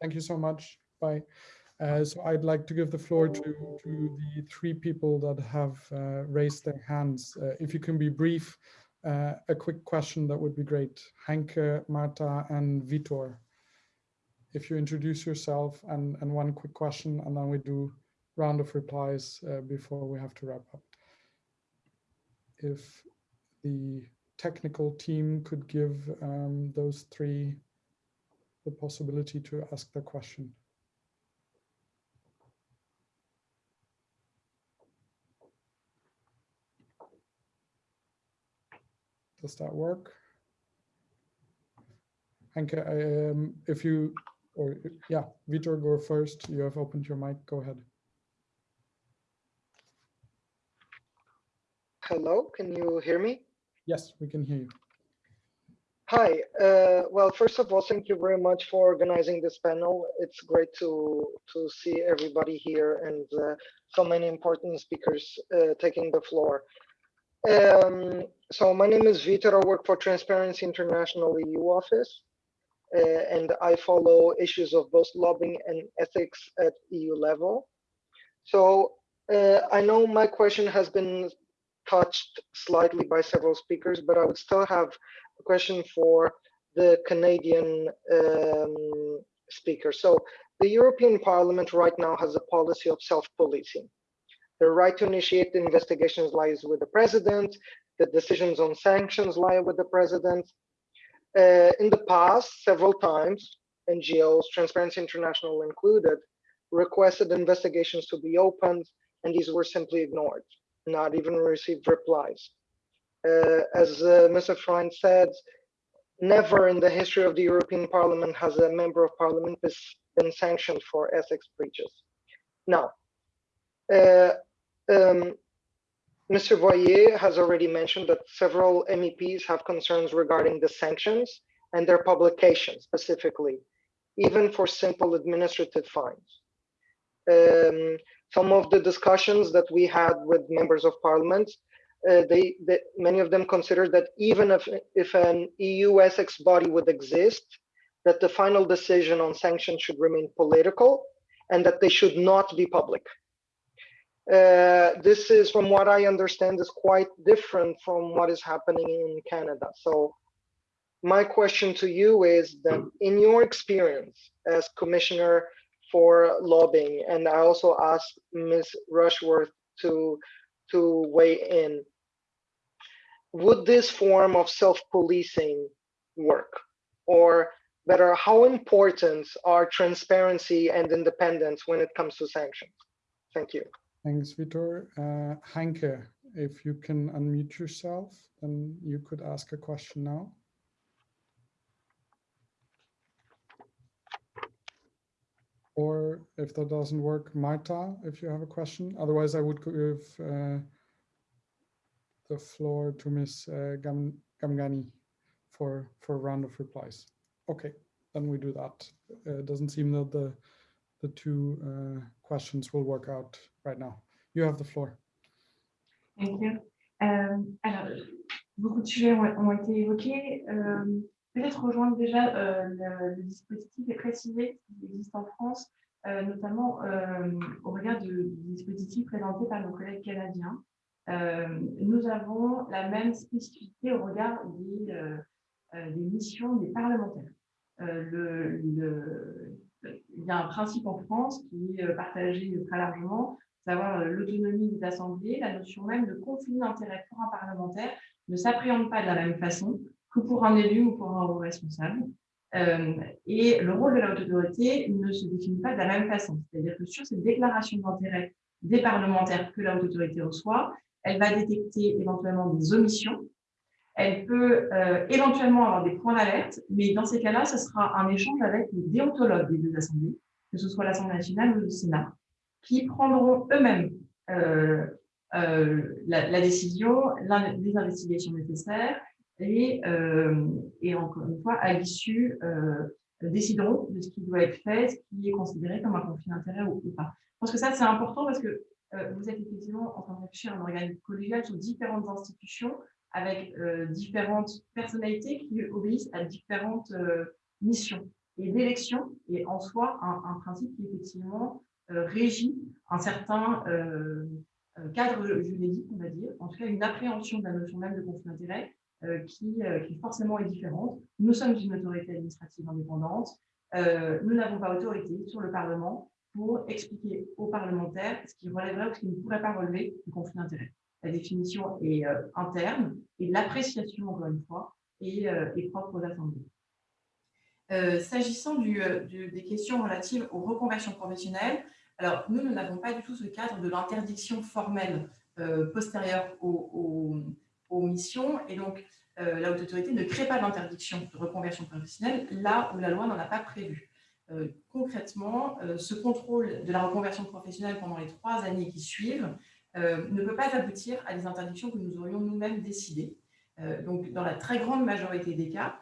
Thank you so much. Bye. Uh, so I'd like to give the floor to, to the three people that have uh, raised their hands. Uh, if you can be brief, uh, a quick question, that would be great. Hanke, Marta, and Vitor. If you introduce yourself and, and one quick question, and then we do round of replies before we have to wrap up if the technical team could give um, those three the possibility to ask the question. Does that work? Hanke, um, if you, or yeah, Vitor, go first. You have opened your mic. Go ahead. Hello, can you hear me? Yes, we can hear you. Hi, uh, well, first of all, thank you very much for organizing this panel. It's great to, to see everybody here and uh, so many important speakers uh, taking the floor. Um, so my name is Vitor, I work for Transparency International EU office. and I follow issues of both lobbying and ethics at EU level. So I know my question has been touched slightly by several speakers, but I would still have a question for the Canadian um, speaker. So the European Parliament right now has a policy of self-policing. The right to initiate investigations lies with the president. The decisions on sanctions lie with the president. Uh, in the past, several times, NGOs, Transparency International included, requested investigations to be opened, and these were simply ignored, not even received replies. Uh, as uh, Mr. Freund said, never in the history of the European Parliament has a member of parliament been sanctioned for ethics breaches. Now, uh, um, Mr. Voyer has already mentioned that several MEPs have concerns regarding the sanctions and their publication specifically, even for simple administrative fines. Um, some of the discussions that we had with members of parliament uh, they, they, many of them considered that even if, if an EU ethics body would exist, that the final decision on sanctions should remain political and that they should not be public. Uh, this is, from what I understand, is quite different from what is happening in Canada. So my question to you is that in your experience as commissioner for lobbying, and I also asked Ms. Rushworth to to weigh in. Would this form of self-policing work? Or better, how important are transparency and independence when it comes to sanctions? Thank you. Thanks, Vitor. Uh, if you can unmute yourself, then you could ask a question now. Or if that doesn't work, Marta, if you have a question. Otherwise, I would give uh, the floor to Ms. Uh, Gam Gamgani for, for a round of replies. Okay, then we do that. Uh, it doesn't seem that the, the two uh, questions will work out right now. You have the floor. Thank you. Euh, alors, beaucoup de sujets ont, ont été évoqués. Euh, peut-être rejoindre déjà euh, le, dispositif et préciser qui existe en France, euh, notamment euh, au regard du dispositif présenté par nos collègues canadiens. Nous avons la même spécificité au regard des, missions des parlementaires. Le, le, il y a un principe en France qui est partagé très largement, savoir l'autonomie des assemblées, la notion même de conflit d'intérêt pour un parlementaire ne s'appréhende pas de la même façon que pour un élu ou pour un responsable. Euh, et le rôle de la haute autorité ne se définit pas de la même façon. C'est-à-dire que sur cette déclaration d'intérêt des parlementaires que la haute autorité reçoit, elle va détecter éventuellement des omissions. Elle peut euh, éventuellement avoir des points d'alerte, mais dans ces cas-là, ce sera un échange avec les déontologues des deux assemblées, que ce soit l'Assemblée nationale ou le Sénat, qui prendront eux-mêmes euh, euh, la, la, décision, les investigations nécessaires et, euh, et encore une fois, à l'issue, euh, décideront de ce qui doit être fait, ce qui est considéré comme un conflit d'intérêt ou, pas. Je pense que ça, c'est important parce que euh, vous êtes effectivement en train de réfléchir à un organe collégial sur différentes institutions avec différentes personnalités qui obéissent à différentes missions et d'élection et en soi un, principe qui effectivement régit un certain cadre juridique, on va dire, en tout cas une appréhension de la notion même de conflit d'intérêt qui, euh, qui, forcément est différente. Nous sommes une autorité administrative indépendante. Euh, nous n'avons pas autorité sur le Parlement pour expliquer aux parlementaires ce qui relèverait ou ce qui ne pourrait pas relever du conflit d'intérêt. La définition est interne et l'appréciation, encore une fois, est, propre aux assemblées. Euh, S'agissant des questions relatives aux reconversions professionnelles, alors nous, nous n'avons pas du tout ce cadre de l'interdiction formelle euh, postérieure au, aux missions. Et donc, euh, la haute autorité ne crée pas d'interdiction de reconversion professionnelle là où la loi n'en a pas prévu. Euh, concrètement, euh, ce contrôle de la reconversion professionnelle pendant les trois années qui suivent ne peut pas aboutir à des interdictions que nous aurions nous-mêmes décidées. Donc, dans la très grande majorité des cas,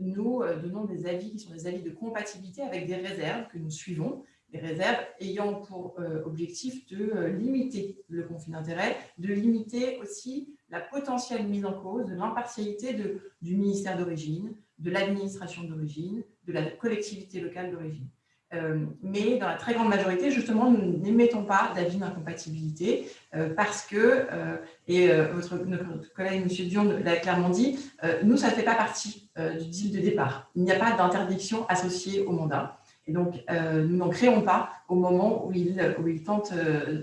nous donnons des avis qui sont des avis de compatibilité avec des réserves que nous suivons, des réserves ayant pour objectif de limiter le conflit d'intérêts, de limiter aussi la potentielle mise en cause de l'impartialité du ministère d'origine, de l'administration d'origine, de la collectivité locale d'origine. Euh, mais dans la très grande majorité, justement, nous n'émettons pas d'avis d'incompatibilité euh, parce que, euh, et votre, notre collègue M. Dion l'a clairement dit, nous, ça ne fait pas partie du deal de départ. Il n'y a pas d'interdiction associée au mandat. Et donc, nous n'en créons pas au moment où il, où il tente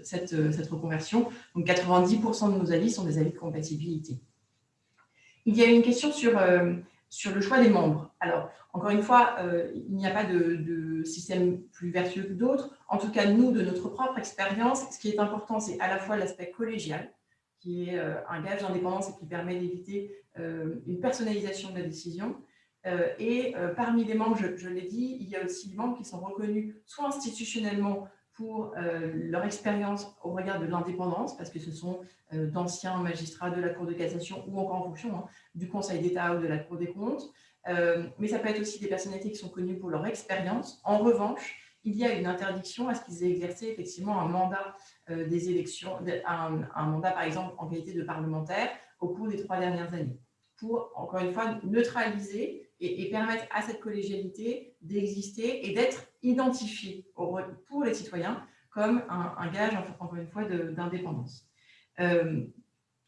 cette, reconversion. Donc, 90% de nos avis sont des avis de compatibilité. Il y a une question sur sur le choix des membres. Alors, encore une fois, euh, il n'y a pas de, système plus vertueux que d'autres. En tout cas, nous, de notre propre expérience, ce qui est important, c'est à la fois l'aspect collégial, qui est euh, un gage d'indépendance et qui permet d'éviter euh, une personnalisation de la décision. Et parmi les membres, je, l'ai dit, il y a aussi des membres qui sont reconnus soit institutionnellement pour leur expérience au regard de l'indépendance, parce que ce sont d'anciens magistrats de la Cour de cassation ou encore en fonction hein, du Conseil d'État ou de la Cour des comptes. Euh, mais ça peut être aussi des personnalités qui sont connues pour leur expérience. En revanche, il y a une interdiction à ce qu'ils aient exercé effectivement un mandat euh, des élections, un, mandat par exemple en qualité de parlementaire au cours des trois dernières années, pour encore une fois neutraliser et, permettre à cette collégialité d'exister et d'être identifiée pour les citoyens comme un, gage, encore une fois, d'indépendance. Euh,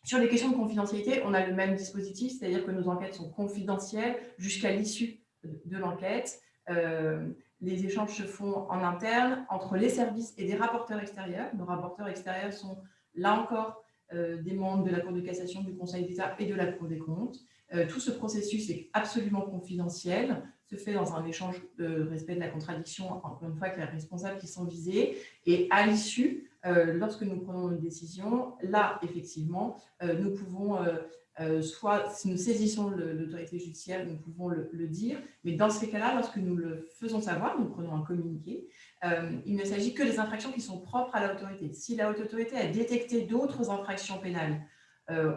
sur les questions de confidentialité, on a le même dispositif, c'est-à-dire que nos enquêtes sont confidentielles jusqu'à l'issue de l'enquête. Euh, les échanges se font en interne entre les services et des rapporteurs extérieurs. Nos rapporteurs extérieurs sont là encore euh, des membres de la Cour de cassation, du Conseil d'État et de la Cour des comptes. Euh, tout ce processus est absolument confidentiel, se fait dans un échange de respect de la contradiction, encore une fois, avec les responsables qui sont visés. Et à l'issue, euh, lorsque nous prenons une décision, là, effectivement, euh, nous pouvons, soit si nous saisissons l'autorité judiciaire, nous pouvons le, dire, mais dans ces cas-là, lorsque nous le faisons savoir, nous prenons un communiqué, il ne s'agit que des infractions qui sont propres à l'autorité. Si la haute autorité a détecté d'autres infractions pénales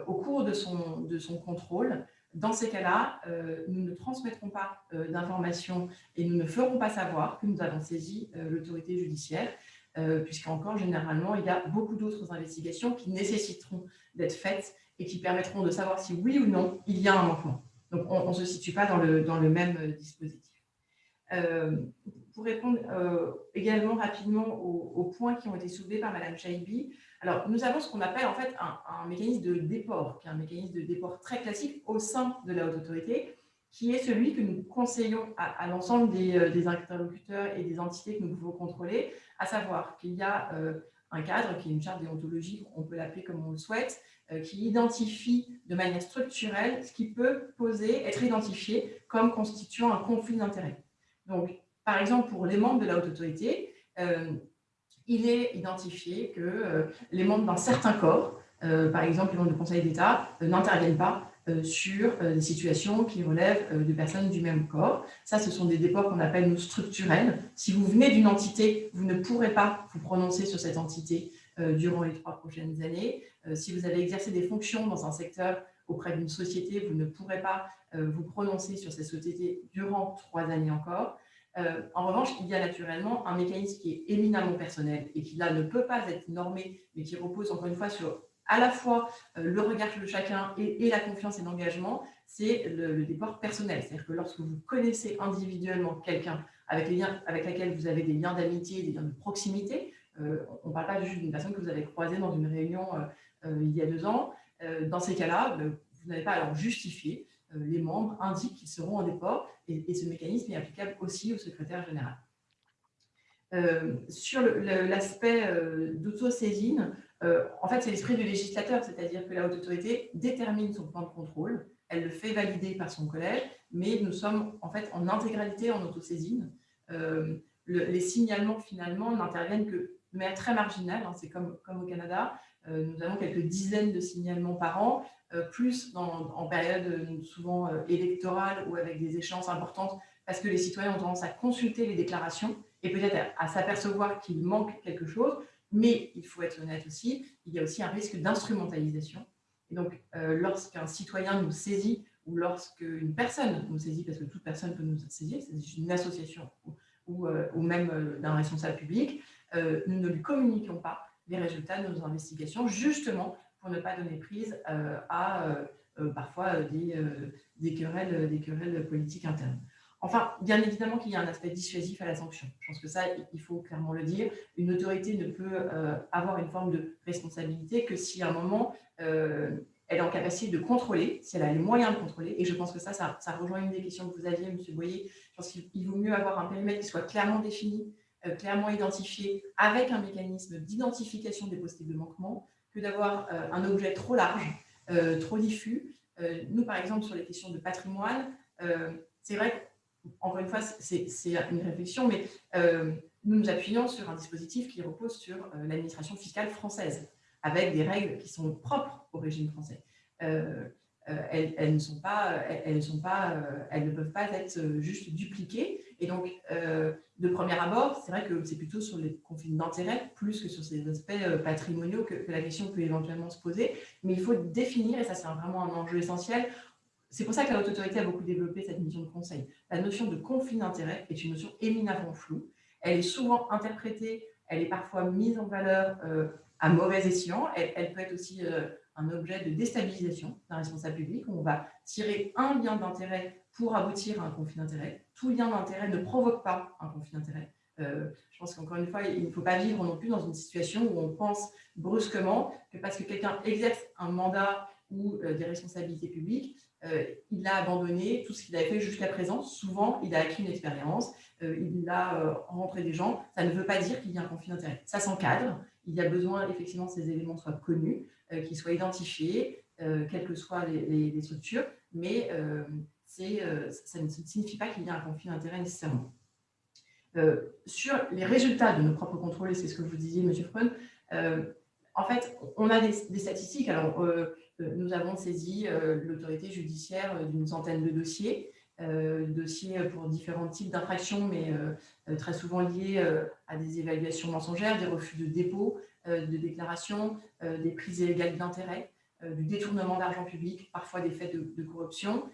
au cours de son, de son contrôle, dans ces cas-là, nous ne transmettrons pas d'informations et nous ne ferons pas savoir que nous avons saisi l'autorité judiciaire. Euh, puisqu'encore, généralement, il y a beaucoup d'autres investigations qui nécessiteront d'être faites et qui permettront de savoir si oui ou non, il y a un manquement. Donc, on ne se situe pas dans le, même euh, dispositif. Euh, pour répondre également rapidement aux, points qui ont été soulevés par Mme Chaibi, alors nous avons ce qu'on appelle en fait un, mécanisme de déport, qui est un mécanisme de déport très classique au sein de la haute autorité, qui est celui que nous conseillons à, l'ensemble des, des, interlocuteurs et des entités que nous pouvons contrôler, à savoir qu'il y a euh, un cadre qui est une charte déontologique, on peut l'appeler comme on le souhaite, euh, qui identifie de manière structurelle ce qui peut poser, être identifié comme constituant un conflit d'intérêts. Donc, par exemple, pour les membres de la haute autorité, euh, il est identifié que les membres d'un certain corps, par exemple les membres du Conseil d'État, n'interviennent pas euh, sur euh, des situations qui relèvent euh, de personnes du même corps. Ça, ce sont des déports qu'on appelle nous structurels. Si vous venez d'une entité, vous ne pourrez pas vous prononcer sur cette entité durant les trois prochaines années. Si vous avez exercé des fonctions dans un secteur auprès d'une société, vous ne pourrez pas vous prononcer sur cette société durant trois années encore. En revanche, il y a naturellement un mécanisme qui est éminemment personnel et qui là ne peut pas être normé, mais qui repose encore une fois sur à la fois euh, le regard de chacun et, la confiance et l'engagement, c'est le, déport personnel. C'est-à-dire que lorsque vous connaissez individuellement quelqu'un avec, avec laquelle vous avez des liens d'amitié, des liens de proximité, euh, on ne parle pas juste d'une personne que vous avez croisée dans une réunion euh, il y a deux ans, dans ces cas-là, vous n'avez pas à leur justifier. Les membres indiquent qu'ils seront en déport et, ce mécanisme est applicable aussi au secrétaire général. sur l'aspect d'autosaisine, euh, en fait, c'est l'esprit du législateur, c'est-à-dire que la haute autorité détermine son plan de contrôle, elle le fait valider par son collège, mais nous sommes en fait en intégralité en autosaisine. Euh, les signalements, finalement, n'interviennent que manière très marginale, hein, c'est comme, au Canada, euh, nous avons quelques dizaines de signalements par an, plus en période souvent électorale ou avec des échéances importantes, parce que les citoyens ont tendance à consulter les déclarations et peut-être à s'apercevoir qu'il manque quelque chose, mais il faut être honnête aussi, il y a aussi un risque d'instrumentalisation. Et donc, euh, lorsqu'un citoyen nous saisit ou lorsqu'une personne nous saisit, parce que toute personne peut nous saisir, c'est une association ou, euh, même euh, d'un responsable public, nous ne lui communiquons pas les résultats de nos investigations, justement pour ne pas donner prise à parfois des, querelles, des querelles politiques internes. Enfin, bien évidemment qu'il y a un aspect dissuasif à la sanction. Je pense que ça, il faut clairement le dire. Une autorité ne peut avoir une forme de responsabilité que si à un moment, elle est en capacité de contrôler, si elle a les moyens de contrôler. Et je pense que ça, ça, rejoint une des questions que vous aviez, M. Boyer. Je pense qu'il vaut mieux avoir un périmètre qui soit clairement défini, euh, clairement identifié, avec un mécanisme d'identification des possibles manquements, que d'avoir euh, un objet trop large, euh, trop diffus. nous, par exemple, sur les questions de patrimoine, c'est vrai encore une fois, c'est une réflexion, mais nous nous appuyons sur un dispositif qui repose sur l'administration fiscale française avec des règles qui sont propres au régime français. Euh, euh, elles, ne sont pas, elles, euh, ne peuvent pas être juste dupliquées. Et donc, de premier abord, c'est vrai que c'est plutôt sur les conflits d'intérêts, plus que sur ces aspects patrimoniaux que, la question peut éventuellement se poser. Mais il faut définir, et ça c'est vraiment un enjeu essentiel, c'est pour ça que la Haute Autorité a beaucoup développé cette mission de conseil. La notion de conflit d'intérêts est une notion éminemment floue. Elle est souvent interprétée, elle est parfois mise en valeur à mauvais escient. Elle, peut être aussi euh, un objet de déstabilisation d'un responsable public. On va tirer un lien d'intérêt pour aboutir à un conflit d'intérêt. Tout lien d'intérêt ne provoque pas un conflit d'intérêt. Euh, je pense qu'encore une fois, il ne faut pas vivre non plus dans une situation où on pense brusquement que parce que quelqu'un exerce un mandat ou euh, des responsabilités publiques, il a abandonné tout ce qu'il avait fait jusqu'à présent. Souvent, il a acquis une expérience, il a rencontré des gens. Ça ne veut pas dire qu'il y a un conflit d'intérêt. Ça s'encadre, il y a besoin effectivement que ces éléments soient connus, euh, qu'ils soient identifiés, euh, quelles que soient les, structures, mais euh, ça ne signifie pas qu'il y a un conflit d'intérêt nécessairement. sur les résultats de nos propres contrôles, c'est ce que vous disiez, M. Freun, en fait, on a des, des statistiques. Alors, nous avons saisi l'autorité judiciaire d'une centaine de dossiers. Euh, dossiers pour différents types d'infractions, mais euh, très souvent liés euh, à des évaluations mensongères, des refus de dépôt, de déclaration, des prises illégales d'intérêt, du détournement d'argent public, parfois des faits de, corruption.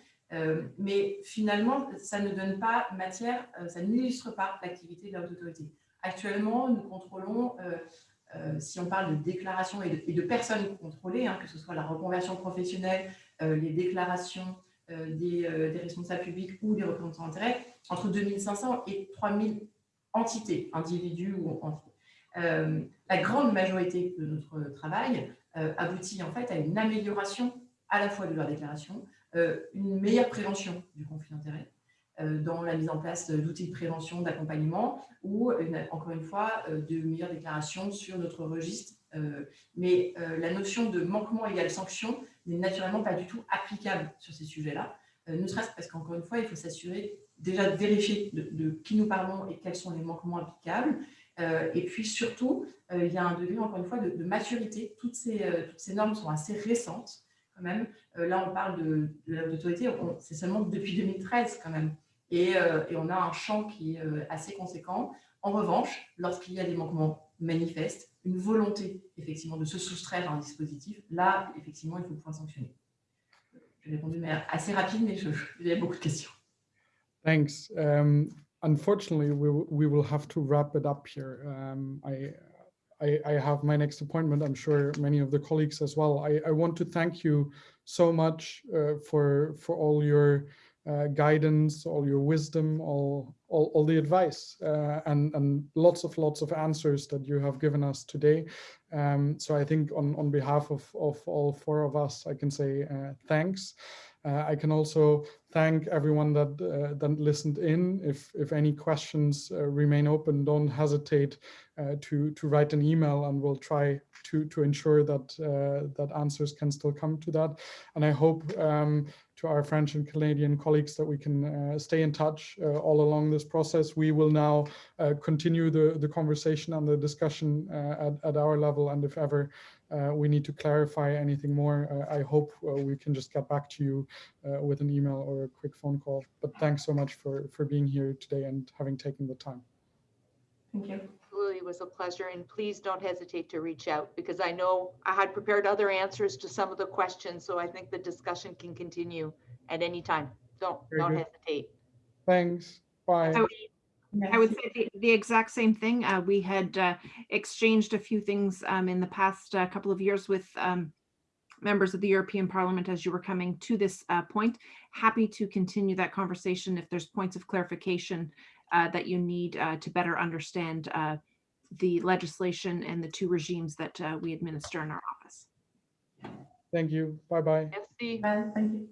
mais finalement, ça ne donne pas matière, ça n'illustre pas l'activité de l'autorité. Actuellement, nous contrôlons, si on parle de déclaration et de, personnes contrôlées, hein, que ce soit la reconversion professionnelle, les déclarations, euh, euh, des, responsables publics ou des représentants d'intérêt, entre 2500 et 3000 entités, individus ou entités. Euh, la grande majorité de notre travail aboutit en fait à une amélioration à la fois de leur déclaration, une meilleure prévention du conflit d'intérêts, dans la mise en place d'outils de prévention, d'accompagnement ou, encore une fois, de meilleures déclarations sur notre registre. mais la notion de manquement égale sanction n'est naturellement pas du tout applicable sur ces sujets-là, euh, ne serait-ce parce qu'encore une fois, il faut s'assurer déjà de vérifier de, qui nous parlons et quels sont les manquements applicables. Euh, et puis surtout, euh, il y a un degré, encore une fois, de, maturité. Toutes ces, normes sont assez récentes quand même. là, on parle de, de l'autorité, c'est seulement depuis 2013 quand même. Et, on a un champ qui est assez conséquent. En revanche, lorsqu'il y a des manquements manifestes, une volonté effectivement de se soustraire à un dispositif, là, effectivement, il faut pouvoir sanctionner. J'ai répondu manière assez rapide, mais je, il y a beaucoup de questions. Thanks. Um, unfortunately, we, we will have to wrap it up here. Um, I, I, I, have my next appointment. I'm sure many of the colleagues as well. I, I want to thank you so much uh, for for all your uh, guidance, all your wisdom, all, all, all the advice, uh, and, and lots of lots of answers that you have given us today. Um, so I think on, on behalf of, of all four of us, I can say uh, thanks. Uh, I can also thank everyone that uh, that listened in. If if any questions uh, remain open, don't hesitate to to write an email, and we'll try to to ensure that that answers can still come to that. And I hope um, to our French and Canadian colleagues that we can uh, stay in touch uh, all along this process. We will now uh, continue the, the conversation and the discussion at, at our level. And if ever we need to clarify anything more, I hope we can just get back to you with an email or a quick phone call. But thanks so much for, for being here today and having taken the time. Thank you was a pleasure. And please don't hesitate to reach out because I know I had prepared other answers to some of the questions. So I think the discussion can continue at any time. Don't, Very don't good. hesitate. Thanks. Bye. I would, I would say the, the, exact same thing. Uh, we had uh, exchanged a few things um, in the past uh, couple of years with um, members of the European Parliament as you were coming to this uh, point. Happy to continue that conversation if there's points of clarification uh, that you need uh, to better understand uh, the legislation and the two regimes that uh, we administer in our office. Thank you. Bye-bye. Merci. Well, thank you.